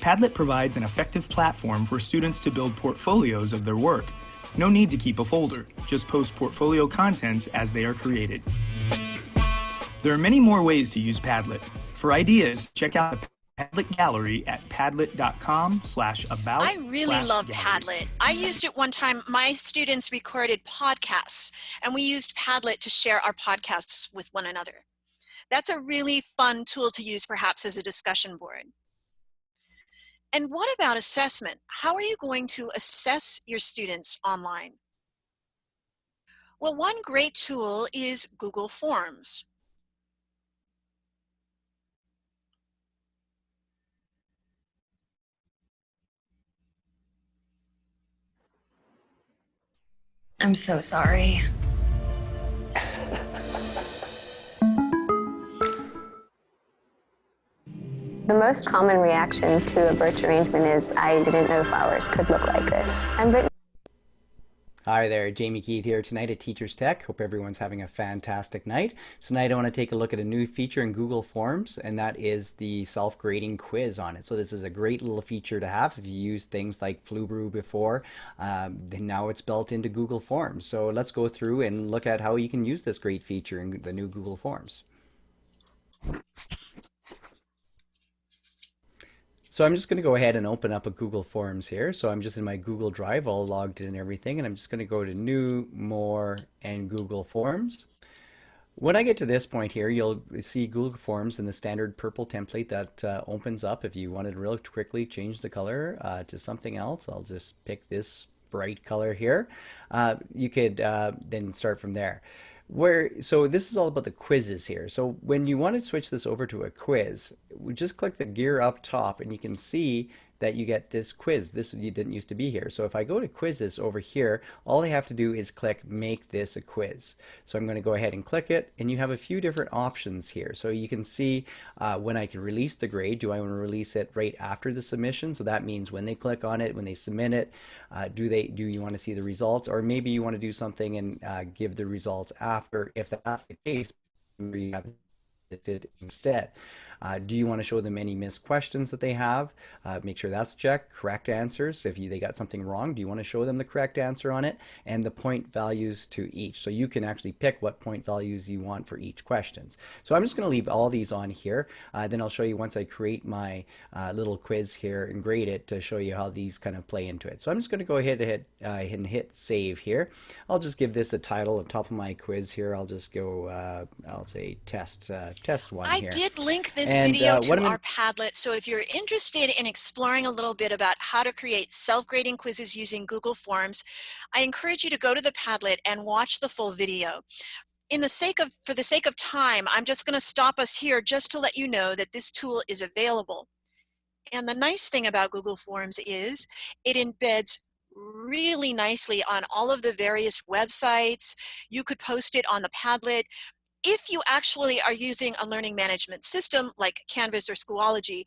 Padlet provides an effective platform for students to build portfolios of their work. No need to keep a folder, just post portfolio contents as they are created. There are many more ways to use Padlet. For ideas, check out the Padlet Gallery at padlet.com slash about I really love gallery. Padlet. I used it one time. My students recorded podcasts, and we used Padlet to share our podcasts with one another. That's a really fun tool to use perhaps as a discussion board. And what about assessment? How are you going to assess your students online? Well, one great tool is Google Forms. I'm so sorry. (laughs) The most common reaction to a birch arrangement is, I didn't know flowers could look like this. I'm. Hi there, Jamie Keet here tonight at Teachers Tech. Hope everyone's having a fantastic night. Tonight I want to take a look at a new feature in Google Forms, and that is the self-grading quiz on it. So this is a great little feature to have if you used things like Flubaroo before. Um, now it's built into Google Forms. So let's go through and look at how you can use this great feature in the new Google Forms. So I'm just going to go ahead and open up a Google Forms here. So I'm just in my Google Drive, all logged in and everything, and I'm just going to go to New, More, and Google Forms. When I get to this point here, you'll see Google Forms in the standard purple template that uh, opens up. If you wanted to real quickly change the color uh, to something else, I'll just pick this bright color here. Uh, you could uh, then start from there where so this is all about the quizzes here. So when you want to switch this over to a quiz we just click the gear up top and you can see that you get this quiz. This you didn't used to be here. So if I go to quizzes over here all I have to do is click make this a quiz. So I'm going to go ahead and click it and you have a few different options here. So you can see uh, when I can release the grade do I want to release it right after the submission? So that means when they click on it when they submit it uh, do they do you want to see the results? Or maybe you want to do something and uh, give the results after. If that's the case you have it instead. Uh, do you want to show them any missed questions that they have? Uh, make sure that's checked. Correct answers. If you, they got something wrong, do you want to show them the correct answer on it? And the point values to each. So you can actually pick what point values you want for each questions. So I'm just going to leave all these on here. Uh, then I'll show you once I create my uh, little quiz here and grade it to show you how these kind of play into it. So I'm just going to go ahead and hit, uh, and hit save here. I'll just give this a title on top of my quiz here. I'll just go, uh, I'll say test, test one I here. did link this And, video uh, to our Padlet. So if you're interested in exploring a little bit about how to create self-grading quizzes using Google Forms, I encourage you to go to the Padlet and watch the full video. In the sake of, for the sake of time, I'm just gonna stop us here just to let you know that this tool is available. And the nice thing about Google Forms is it embeds really nicely on all of the various websites. You could post it on the Padlet. If you actually are using a learning management system like Canvas or Schoology,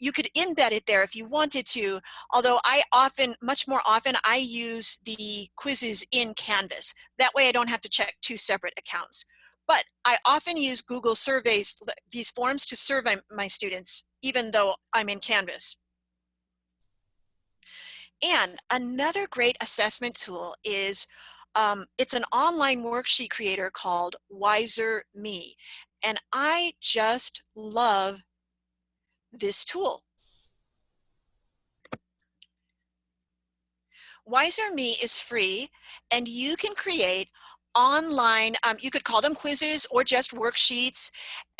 you could embed it there if you wanted to, although I often, much more often, I use the quizzes in Canvas. That way I don't have to check two separate accounts. But I often use Google surveys, these forms to survey my students, even though I'm in Canvas. And another great assessment tool is, um, it's an online worksheet creator called Wiser Me. And I just love this tool. Wizer.me is free and you can create online, um, you could call them quizzes or just worksheets,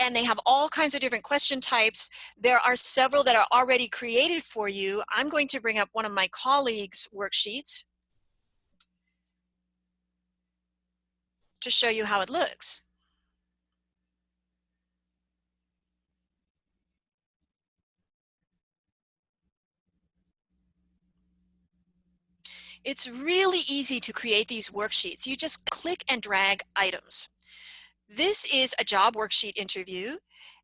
and they have all kinds of different question types. There are several that are already created for you. I'm going to bring up one of my colleagues' worksheets to show you how it looks. It's really easy to create these worksheets. You just click and drag items. This is a job worksheet interview.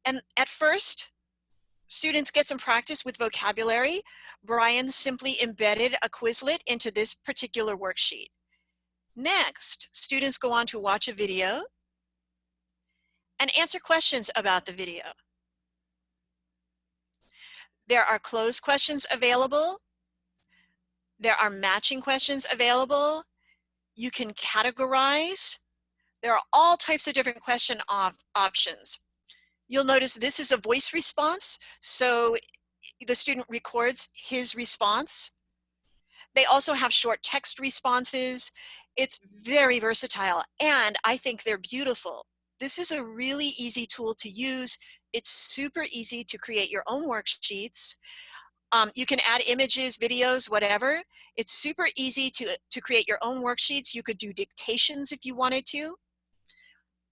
And at first, students get some practice with vocabulary. Brian simply embedded a Quizlet into this particular worksheet. Next, students go on to watch a video and answer questions about the video. There are closed questions available there are matching questions available. You can categorize. There are all types of different question op options. You'll notice this is a voice response. So the student records his response. They also have short text responses. It's very versatile and I think they're beautiful. This is a really easy tool to use. It's super easy to create your own worksheets. Um, you can add images, videos, whatever. It's super easy to, to create your own worksheets. You could do dictations if you wanted to.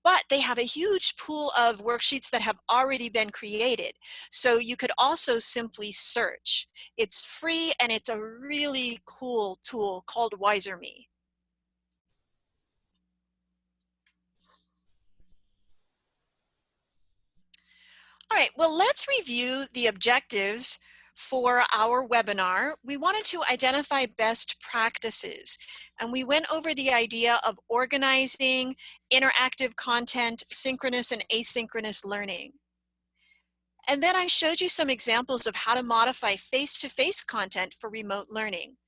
But they have a huge pool of worksheets that have already been created. So you could also simply search. It's free and it's a really cool tool called Wizer.me. All right, well, let's review the objectives for our webinar, we wanted to identify best practices. And we went over the idea of organizing interactive content, synchronous and asynchronous learning. And then I showed you some examples of how to modify face-to-face -face content for remote learning.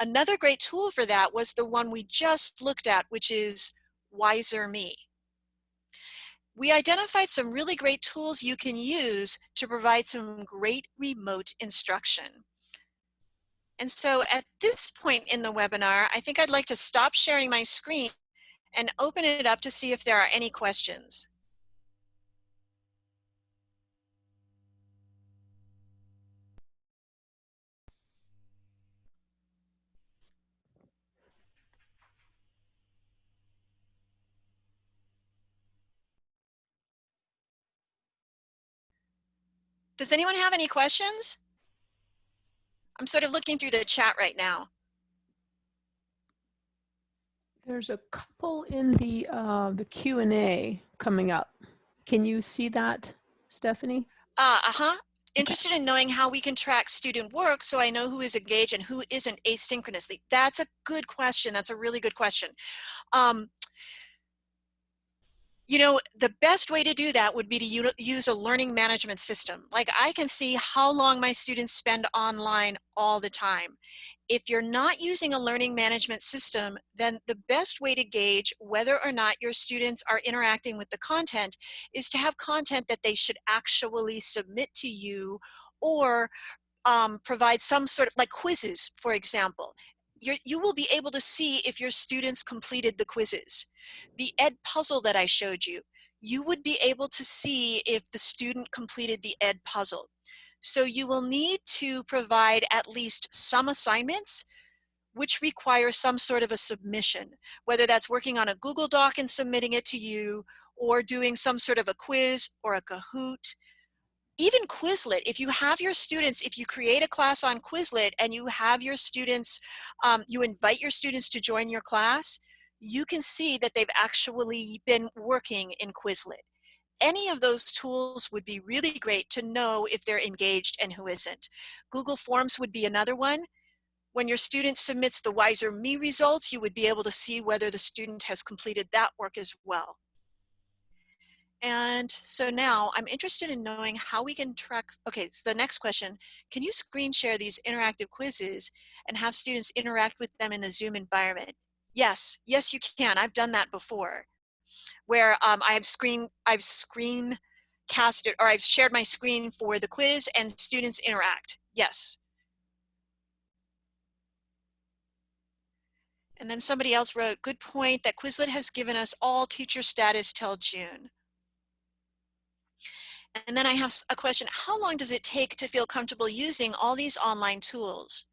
Another great tool for that was the one we just looked at, which is Wizer.me we identified some really great tools you can use to provide some great remote instruction. And so at this point in the webinar, I think I'd like to stop sharing my screen and open it up to see if there are any questions. Does anyone have any questions? I'm sort of looking through the chat right now. There's a couple in the uh, the Q and A coming up. Can you see that, Stephanie? Uh, uh-huh. Interested in knowing how we can track student work so I know who is engaged and who isn't asynchronously. That's a good question. That's a really good question. Um, you know, the best way to do that would be to use a learning management system. Like I can see how long my students spend online all the time. If you're not using a learning management system, then the best way to gauge whether or not your students are interacting with the content is to have content that they should actually submit to you or um, provide some sort of like quizzes, for example you you will be able to see if your students completed the quizzes. The Ed puzzle that I showed you, you would be able to see if the student completed the Edpuzzle. So you will need to provide at least some assignments which require some sort of a submission, whether that's working on a Google Doc and submitting it to you, or doing some sort of a quiz or a Kahoot. Even Quizlet, if you have your students, if you create a class on Quizlet and you have your students, um, you invite your students to join your class, you can see that they've actually been working in Quizlet. Any of those tools would be really great to know if they're engaged and who isn't. Google Forms would be another one. When your student submits the Wizer.me results, you would be able to see whether the student has completed that work as well. And so now I'm interested in knowing how we can track, okay, so the next question, can you screen share these interactive quizzes and have students interact with them in the Zoom environment? Yes, yes you can, I've done that before, where um, I've screen, I've screen casted, or I've shared my screen for the quiz and students interact, yes. And then somebody else wrote, good point that Quizlet has given us all teacher status till June. And then I have a question, how long does it take to feel comfortable using all these online tools?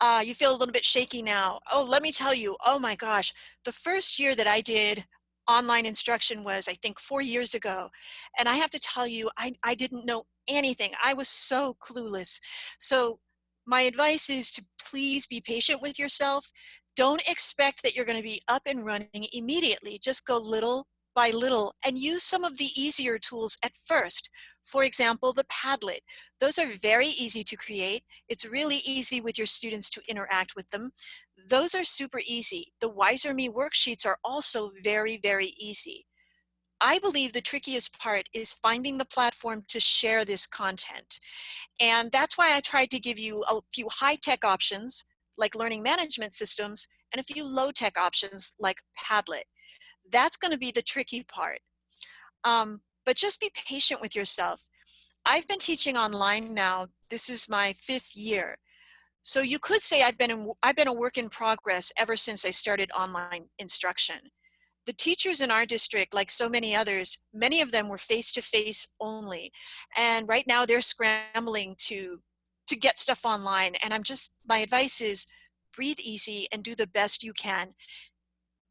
Uh, you feel a little bit shaky now. Oh, let me tell you, oh my gosh, the first year that I did online instruction was, I think, four years ago. And I have to tell you, I, I didn't know anything. I was so clueless. So my advice is to please be patient with yourself. Don't expect that you're going to be up and running immediately. Just go little by little and use some of the easier tools at first. For example, the Padlet. Those are very easy to create. It's really easy with your students to interact with them. Those are super easy. The Wizer.me worksheets are also very, very easy. I believe the trickiest part is finding the platform to share this content. And that's why I tried to give you a few high-tech options like learning management systems and a few low-tech options like Padlet. That's going to be the tricky part. Um, but just be patient with yourself. I've been teaching online now. This is my fifth year. So you could say I've been, in, I've been a work in progress ever since I started online instruction. The teachers in our district, like so many others, many of them were face-to-face -face only. And right now they're scrambling to, to get stuff online. And I'm just, my advice is breathe easy and do the best you can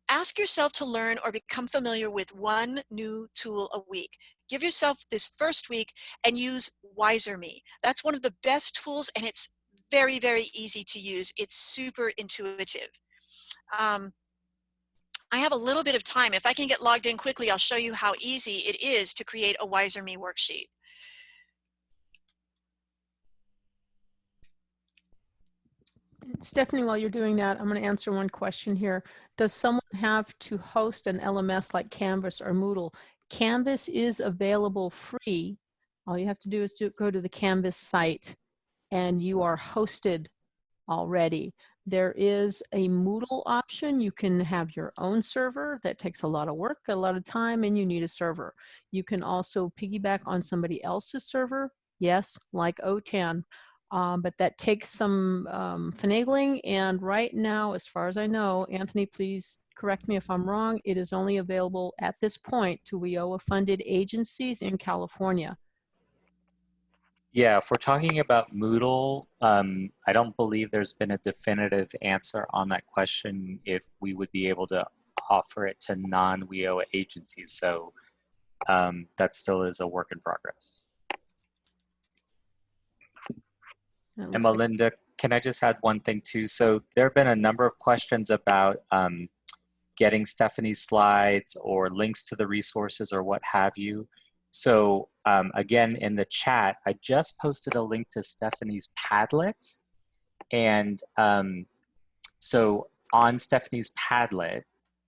ask yourself to learn or become familiar with one new tool a week. Give yourself this first week and use Wizer.me. That's one of the best tools and it's very, very easy to use. It's super intuitive. Um, I have a little bit of time. If I can get logged in quickly, I'll show you how easy it is to create a Wizer.me worksheet. Stephanie, while you're doing that, I'm going to answer one question here. Does someone have to host an LMS like Canvas or Moodle? Canvas is available free. All you have to do is to go to the Canvas site and you are hosted already. There is a Moodle option. You can have your own server. That takes a lot of work, a lot of time, and you need a server. You can also piggyback on somebody else's server. Yes, like OTAN um, but that takes some um, finagling. And right now, as far as I know, Anthony, please correct me if I'm wrong, it is only available at this point to WIOA funded agencies in California. Yeah, if we're talking about Moodle, um, I don't believe there's been a definitive answer on that question if we would be able to offer it to non-WIOA agencies. So um, that still is a work in progress. And Melinda, can I just add one thing too? So there have been a number of questions about um, getting Stephanie's slides or links to the resources or what have you. So um, again, in the chat, I just posted a link to Stephanie's Padlet. And um, so on Stephanie's Padlet,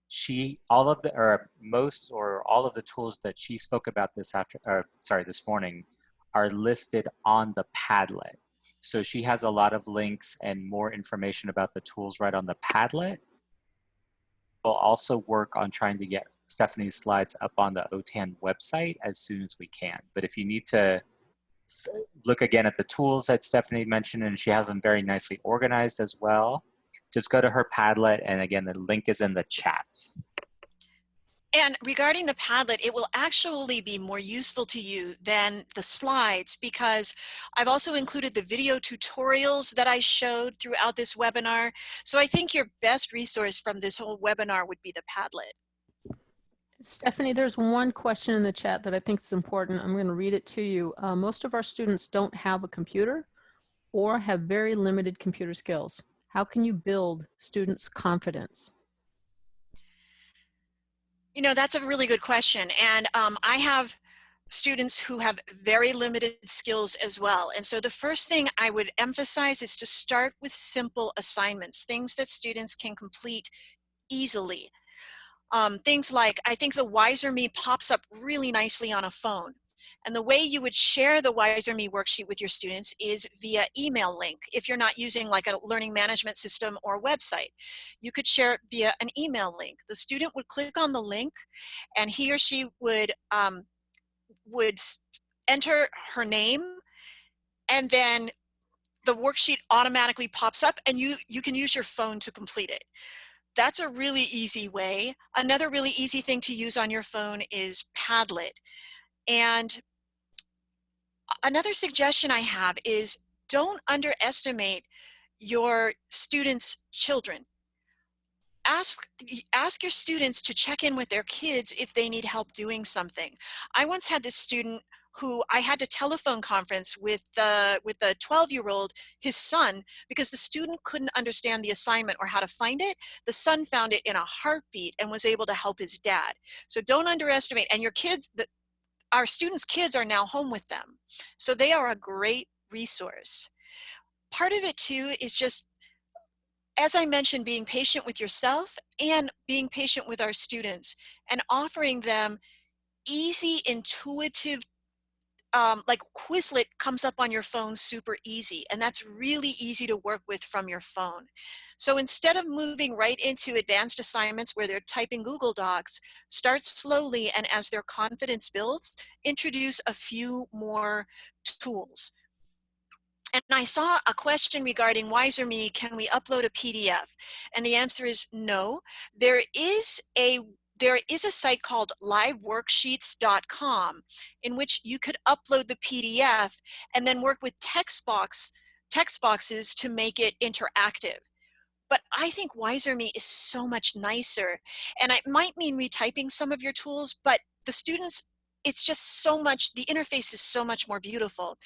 she, all of the, or most or all of the tools that she spoke about this after, or sorry, this morning are listed on the Padlet. So she has a lot of links and more information about the tools right on the Padlet. We'll also work on trying to get Stephanie's slides up on the OTAN website as soon as we can. But if you need to look again at the tools that Stephanie mentioned, and she has them very nicely organized as well, just go to her Padlet, and again, the link is in the chat. And regarding the Padlet, it will actually be more useful to you than the slides because I've also included the video tutorials that I showed throughout this webinar. So I think your best resource from this whole webinar would be the Padlet. Stephanie, there's one question in the chat that I think is important. I'm going to read it to you. Uh, most of our students don't have a computer or have very limited computer skills. How can you build students' confidence? You know, that's a really good question. And um, I have students who have very limited skills as well. And so the first thing I would emphasize is to start with simple assignments, things that students can complete easily. Um, things like, I think the Wizer.Me pops up really nicely on a phone. And the way you would share the Wizer.Me worksheet with your students is via email link. If you're not using like a learning management system or website, you could share it via an email link. The student would click on the link and he or she would, um, would enter her name and then the worksheet automatically pops up and you, you can use your phone to complete it. That's a really easy way. Another really easy thing to use on your phone is Padlet. And another suggestion I have is don't underestimate your students' children. Ask, ask your students to check in with their kids if they need help doing something. I once had this student who I had to telephone conference with the with the 12 year old, his son, because the student couldn't understand the assignment or how to find it. The son found it in a heartbeat and was able to help his dad. So don't underestimate. And your kids, our students' kids are now home with them. So they are a great resource. Part of it too is just, as I mentioned, being patient with yourself and being patient with our students and offering them easy, intuitive um, like Quizlet comes up on your phone super easy, and that's really easy to work with from your phone. So instead of moving right into advanced assignments where they're typing Google Docs, start slowly and as their confidence builds, introduce a few more tools. And I saw a question regarding Wizer.Me, can we upload a PDF? And the answer is no. There is a there is a site called liveworksheets.com in which you could upload the PDF and then work with text box text boxes to make it interactive. But I think Wizer.Me is so much nicer. And it might mean retyping some of your tools, but the students, it's just so much, the interface is so much more beautiful.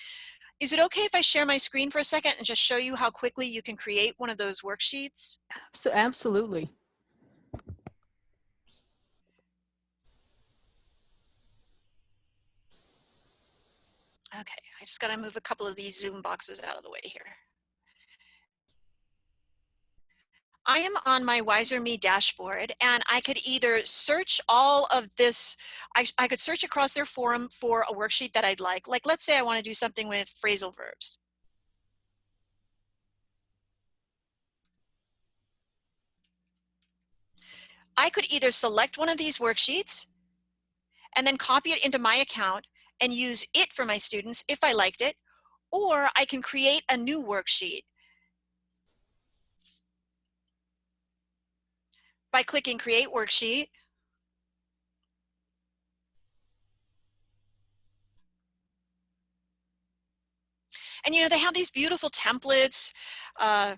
Is it okay if I share my screen for a second and just show you how quickly you can create one of those worksheets? So absolutely. Okay, I just got to move a couple of these Zoom boxes out of the way here. I am on my Wizer.Me dashboard and I could either search all of this, I, I could search across their forum for a worksheet that I'd like. Like let's say I want to do something with phrasal verbs. I could either select one of these worksheets and then copy it into my account and use it for my students if I liked it, or I can create a new worksheet by clicking create worksheet. And you know, they have these beautiful templates. Uh,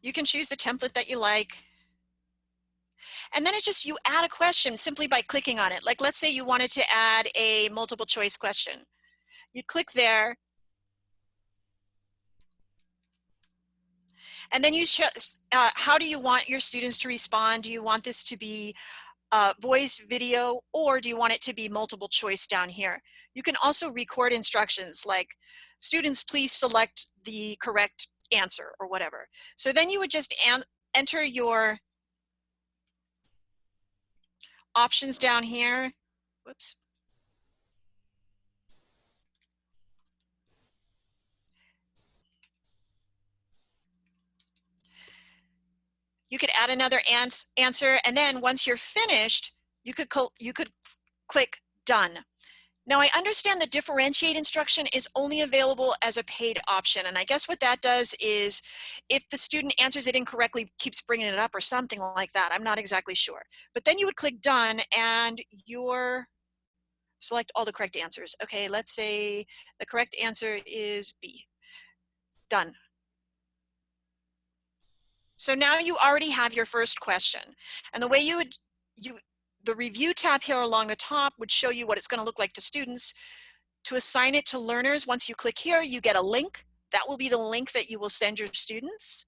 you can choose the template that you like. And then it's just you add a question simply by clicking on it. Like let's say you wanted to add a multiple choice question. You'd click there. And then you uh, how do you want your students to respond? Do you want this to be uh, voice, video, or do you want it to be multiple choice down here? You can also record instructions like, students please select the correct answer or whatever. So then you would just enter your options down here. Whoops. You could add another ans answer, and then once you're finished, you could you could click done. Now I understand the differentiate instruction is only available as a paid option. And I guess what that does is if the student answers it incorrectly, keeps bringing it up or something like that. I'm not exactly sure. But then you would click done and your select all the correct answers. Okay, let's say the correct answer is B. Done. So now you already have your first question. And the way you would, you, the review tab here along the top would show you what it's gonna look like to students. To assign it to learners, once you click here, you get a link. That will be the link that you will send your students.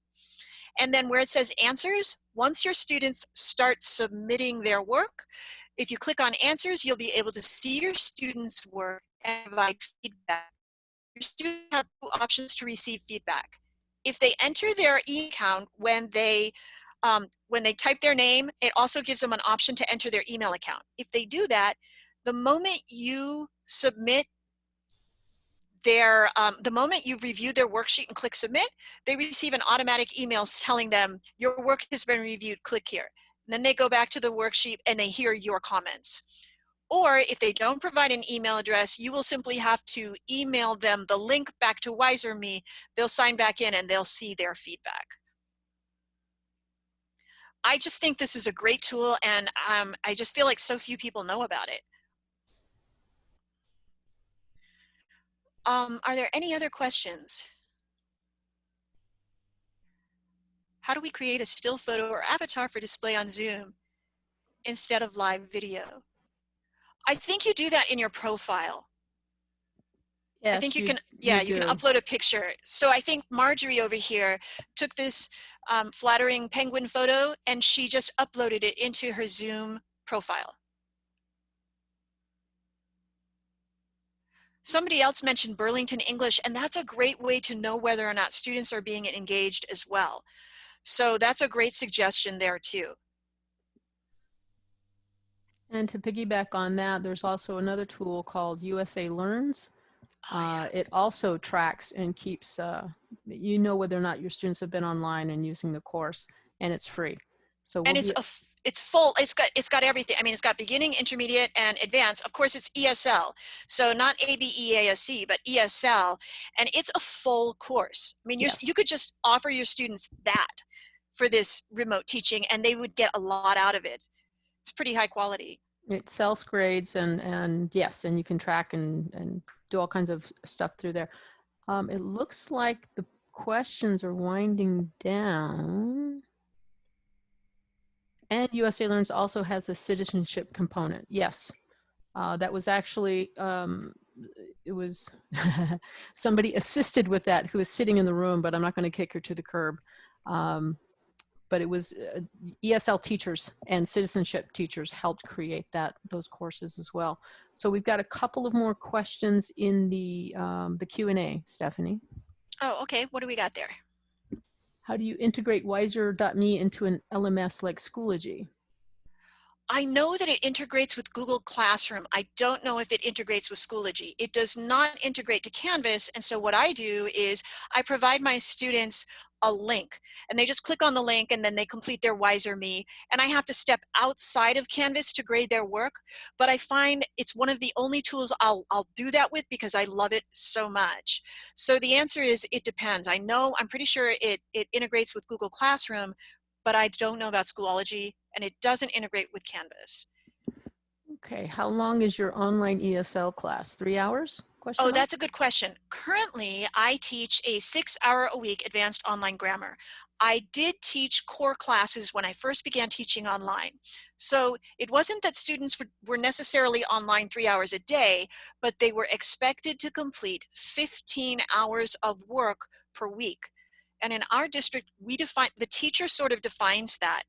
And then where it says answers, once your students start submitting their work, if you click on answers, you'll be able to see your students' work and provide feedback. Your students have two options to receive feedback if they enter their e account when they um, when they type their name, it also gives them an option to enter their email account. If they do that, the moment you submit their, um, the moment you've reviewed their worksheet and click submit, they receive an automatic email telling them your work has been reviewed, click here. And then they go back to the worksheet and they hear your comments. Or if they don't provide an email address, you will simply have to email them the link back to Wizer.me. They'll sign back in and they'll see their feedback. I just think this is a great tool and um, I just feel like so few people know about it. Um, are there any other questions? How do we create a still photo or avatar for display on Zoom instead of live video? I think you do that in your profile. Yes, I think you, you- can, yeah, you you, can upload a picture. So I think Marjorie over here took this um, flattering penguin photo and she just uploaded it into her Zoom profile. Somebody else mentioned Burlington English, and that's a great way to know whether or not students are being engaged as well. So that's a great suggestion there too. And to piggyback on that, there's also another tool called USA Learns. Oh, Uh, it also tracks and keeps, uh, you know whether or not your students have been online and using the course, and it's free. So and we'll it's a it's full it's got it's got everything i mean it's got beginning intermediate and advanced of course it's esl so not abeasc but esl and it's a full course i mean you're, Yes. you could just offer your students that for this remote teaching and they would get a lot out of it it's pretty high quality It self grades and and yes, and you can track and and do all kinds of stuff through there. Um, it looks like the questions are winding down. And USA Learns also has a citizenship component. Yes, uh, that was actually um, it was (laughs) somebody assisted with that who is sitting in the room, but I'm not going to kick her to the curb. Um, but it was uh, ESL teachers and citizenship teachers helped create that those courses as well. So we've got a couple of more questions in the um, the Q and A, Stephanie. oh okay what do we got there How do you integrate Wizer.me into an LMS like Schoology? I know that it integrates with Google Classroom. I don't know if it integrates with Schoology. It does not integrate to Canvas. And so what I do is I provide my students a link and they just click on the link and then they complete their Wizer.me. And I have to step outside of Canvas to grade their work. But I find it's one of the only tools I'll, I'll do that with because I love it so much. So the answer is it depends. I know, I'm pretty sure it, it integrates with Google Classroom, but I don't know about Schoology and it doesn't integrate with Canvas. Okay, how long is your online ESL class? Three hours? Question Oh, mark? that's a good question. Currently, I teach a six hour a week advanced online grammar. I did teach core classes when I first began teaching online. So it wasn't that students were, were necessarily online three hours a day, but they were expected to complete 15 hours of work per week. And in our district, we define, the teacher sort of defines that.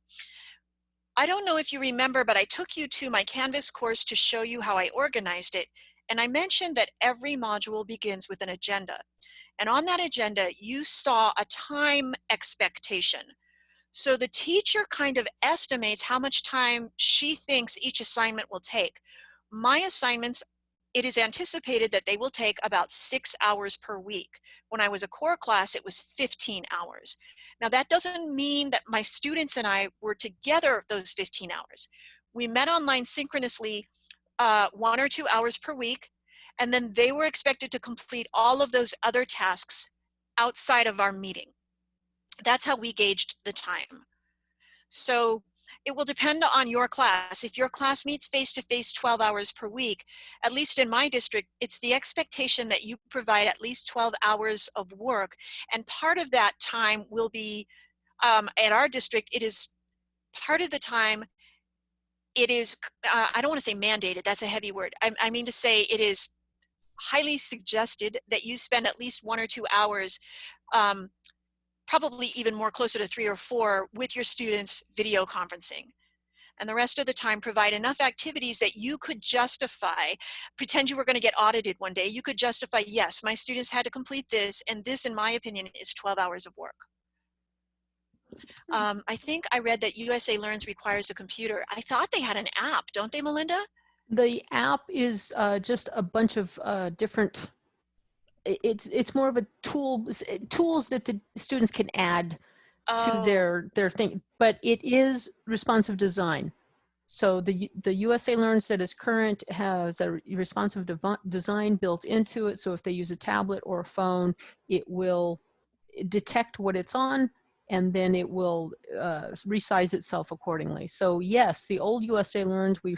I don't know if you remember, but I took you to my Canvas course to show you how I organized it. And I mentioned that every module begins with an agenda. And on that agenda, you saw a time expectation. So the teacher kind of estimates how much time she thinks each assignment will take. My assignments, it is anticipated that they will take about six hours per week. When I was a core class, it was 15 hours. Now that doesn't mean that my students and I were together those 15 hours. We met online synchronously uh, one or two hours per week. And then they were expected to complete all of those other tasks outside of our meeting. That's how we gauged the time. So it will depend on your class. If your class meets face-to-face -face 12 hours per week, at least in my district, it's the expectation that you provide at least 12 hours of work. And part of that time will be, um, at our district, it is part of the time, it is, uh, I don't want to say mandated, that's a heavy word. I, I mean to say it is highly suggested that you spend at least one or two hours um, probably even more closer to three or four with your students video conferencing. And the rest of the time provide enough activities that you could justify, pretend you were gonna get audited one day, you could justify, yes, my students had to complete this, and this, in my opinion, is 12 hours of work. Hmm. Um, I think I read that USA Learns requires a computer. I thought they had an app, don't they, Melinda? The app is uh, just a bunch of uh, different it's it's more of a tool tools that the students can add oh. to their their thing but it is responsive design so the the usa learns that is current has a responsive design built into it so if they use a tablet or a phone it will detect what it's on and then it will uh, resize itself accordingly. So yes, the old USA Learns, (laughs) we,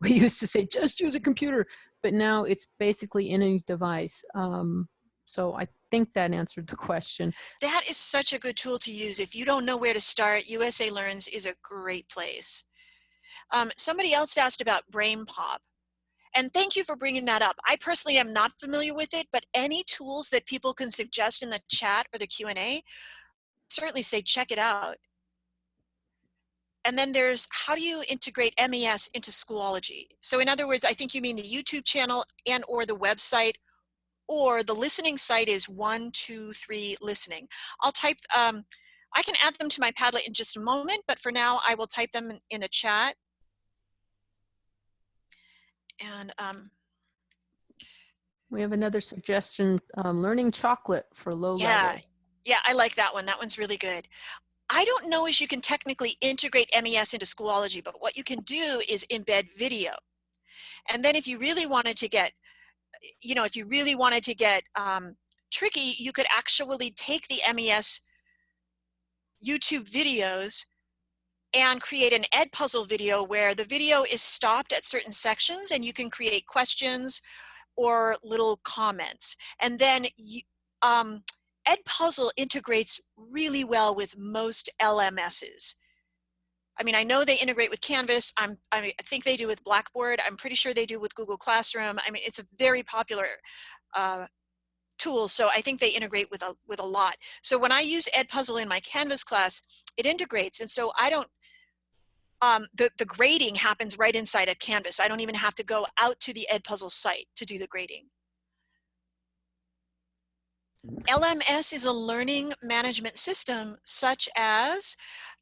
we used to say, just use a computer, but now it's basically in any device. Um, so I think that answered the question. That is such a good tool to use. If you don't know where to start, USA Learns is a great place. Um, somebody else asked about BrainPop. And thank you for bringing that up. I personally am not familiar with it, but any tools that people can suggest in the chat or the Q&A, certainly say check it out. And then there's how do you integrate MES into Schoology? So in other words, I think you mean the YouTube channel and or the website or the listening site is one, two, three listening. I'll type, um, I can add them to my Padlet in just a moment, but for now I will type them in, in the chat. And um, we have another suggestion, um, learning chocolate for low yeah, level. Yeah, I like that one. That one's really good. I don't know as you can technically integrate MES into Schoology, but what you can do is embed video. And then if you really wanted to get, you know, if you really wanted to get um, tricky, you could actually take the MES YouTube videos and create an Edpuzzle video where the video is stopped at certain sections and you can create questions or little comments. And then you, um, Edpuzzle integrates really well with most LMSs. I mean, I know they integrate with Canvas. I'm, I think they do with Blackboard. I'm pretty sure they do with Google Classroom. I mean, it's a very popular uh, tool, so I think they integrate with a, with a lot. So when I use Edpuzzle in my Canvas class, it integrates, and so I don't, um, the, the grading happens right inside of Canvas. I don't even have to go out to the Edpuzzle site to do the grading. LMS is a learning management system such as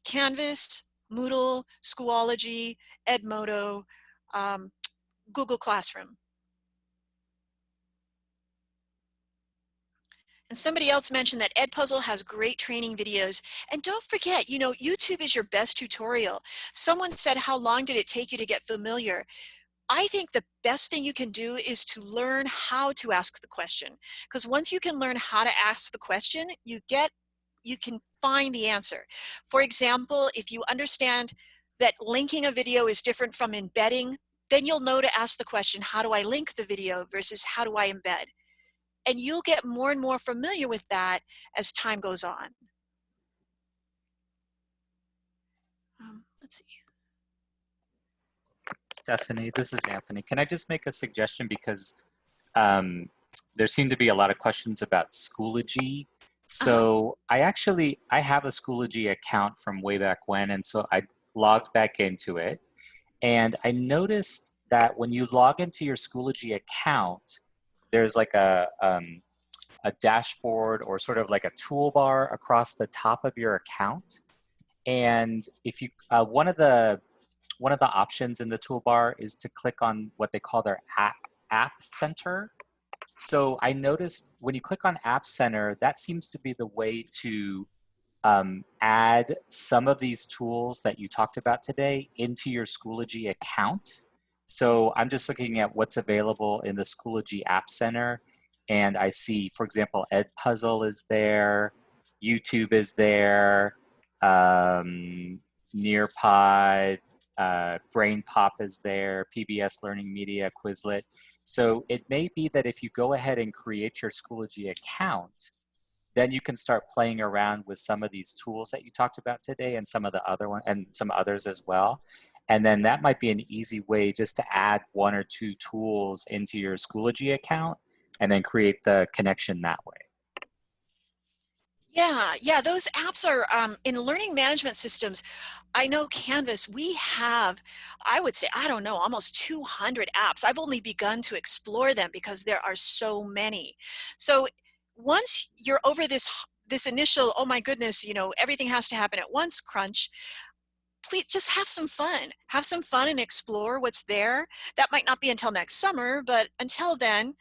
Canvas, Moodle, Schoology, Edmodo, um, Google Classroom. And somebody else mentioned that Edpuzzle has great training videos. And don't forget, you know, YouTube is your best tutorial. Someone said, how long did it take you to get familiar? I think the best thing you can do is to learn how to ask the question. Because once you can learn how to ask the question, you get, you can find the answer. For example, if you understand that linking a video is different from embedding, then you'll know to ask the question, how do I link the video versus how do I embed? And you'll get more and more familiar with that as time goes on. Um, let's see. Stephanie. This is Anthony. Can I just make a suggestion because um, there seem to be a lot of questions about Schoology. So I actually, I have a Schoology account from way back when, and so I logged back into it. And I noticed that when you log into your Schoology account, there's like a, um, a dashboard or sort of like a toolbar across the top of your account. And if you, uh, one of the one of the options in the toolbar is to click on what they call their app, app center. So I noticed when you click on App Center, that seems to be the way to um, add some of these tools that you talked about today into your Schoology account. So I'm just looking at what's available in the Schoology App Center. And I see, for example, Edpuzzle is there, YouTube is there, um, Nearpod, uh, BrainPop is there, PBS Learning Media, Quizlet. So it may be that if you go ahead and create your Schoology account, then you can start playing around with some of these tools that you talked about today and some of the other one and some others as well. And then that might be an easy way just to add one or two tools into your Schoology account and then create the connection that way. Yeah, yeah, those apps are um, in learning management systems. I know Canvas, we have, I would say, I don't know, almost 200 apps. I've only begun to explore them because there are so many. So once you're over this, this initial, oh my goodness, you know, everything has to happen at once crunch, please just have some fun. Have some fun and explore what's there. That might not be until next summer, but until then,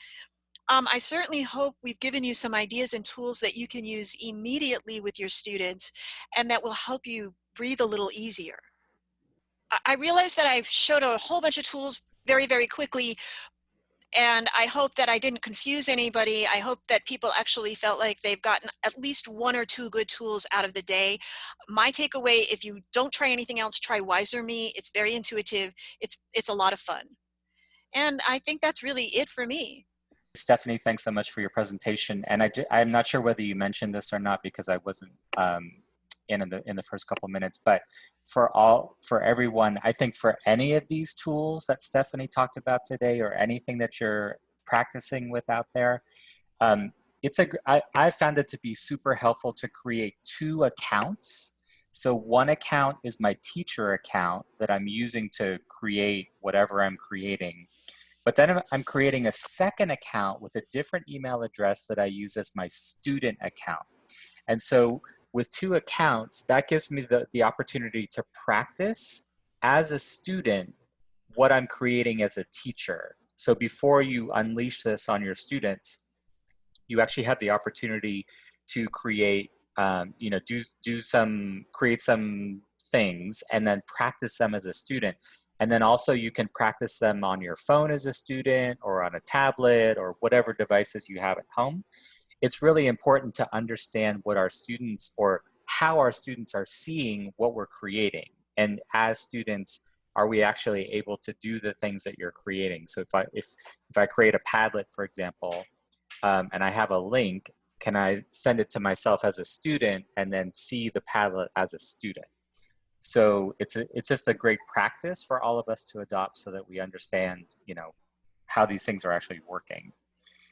um, I certainly hope we've given you some ideas and tools that you can use immediately with your students and that will help you breathe a little easier. I, realize that I've showed a whole bunch of tools very, very quickly, and I hope that I didn't confuse anybody. I hope that people actually felt like they've gotten at least one or two good tools out of the day. My takeaway, if you don't try anything else, try Wizer.me. It's very intuitive. It's, it's a lot of fun. And I think that's really it for me. Stephanie, thanks so much for your presentation. And I, I'm not sure whether you mentioned this or not because I wasn't um, in, in the in the first couple minutes. But for all for everyone, I think for any of these tools that Stephanie talked about today, or anything that you're practicing with out there, um, it's a I, I found it to be super helpful to create two accounts. So one account is my teacher account that I'm using to create whatever I'm creating. But then I'm creating a second account with a different email address that I use as my student account. And so with two accounts, that gives me the, the opportunity to practice as a student what I'm creating as a teacher. So before you unleash this on your students, you actually have the opportunity to create, um, you know, do, do some, create some things and then practice them as a student. And then also you can practice them on your phone as a student or on a tablet or whatever devices you have at home. It's really important to understand what our students or how our students are seeing what we're creating. And as students, are we actually able to do the things that you're creating? So if I, if, if I create a Padlet, for example, um, and I have a link, can I send it to myself as a student and then see the Padlet as a student? So it's a, it's just a great practice for all of us to adopt so that we understand, you know, how these things are actually working.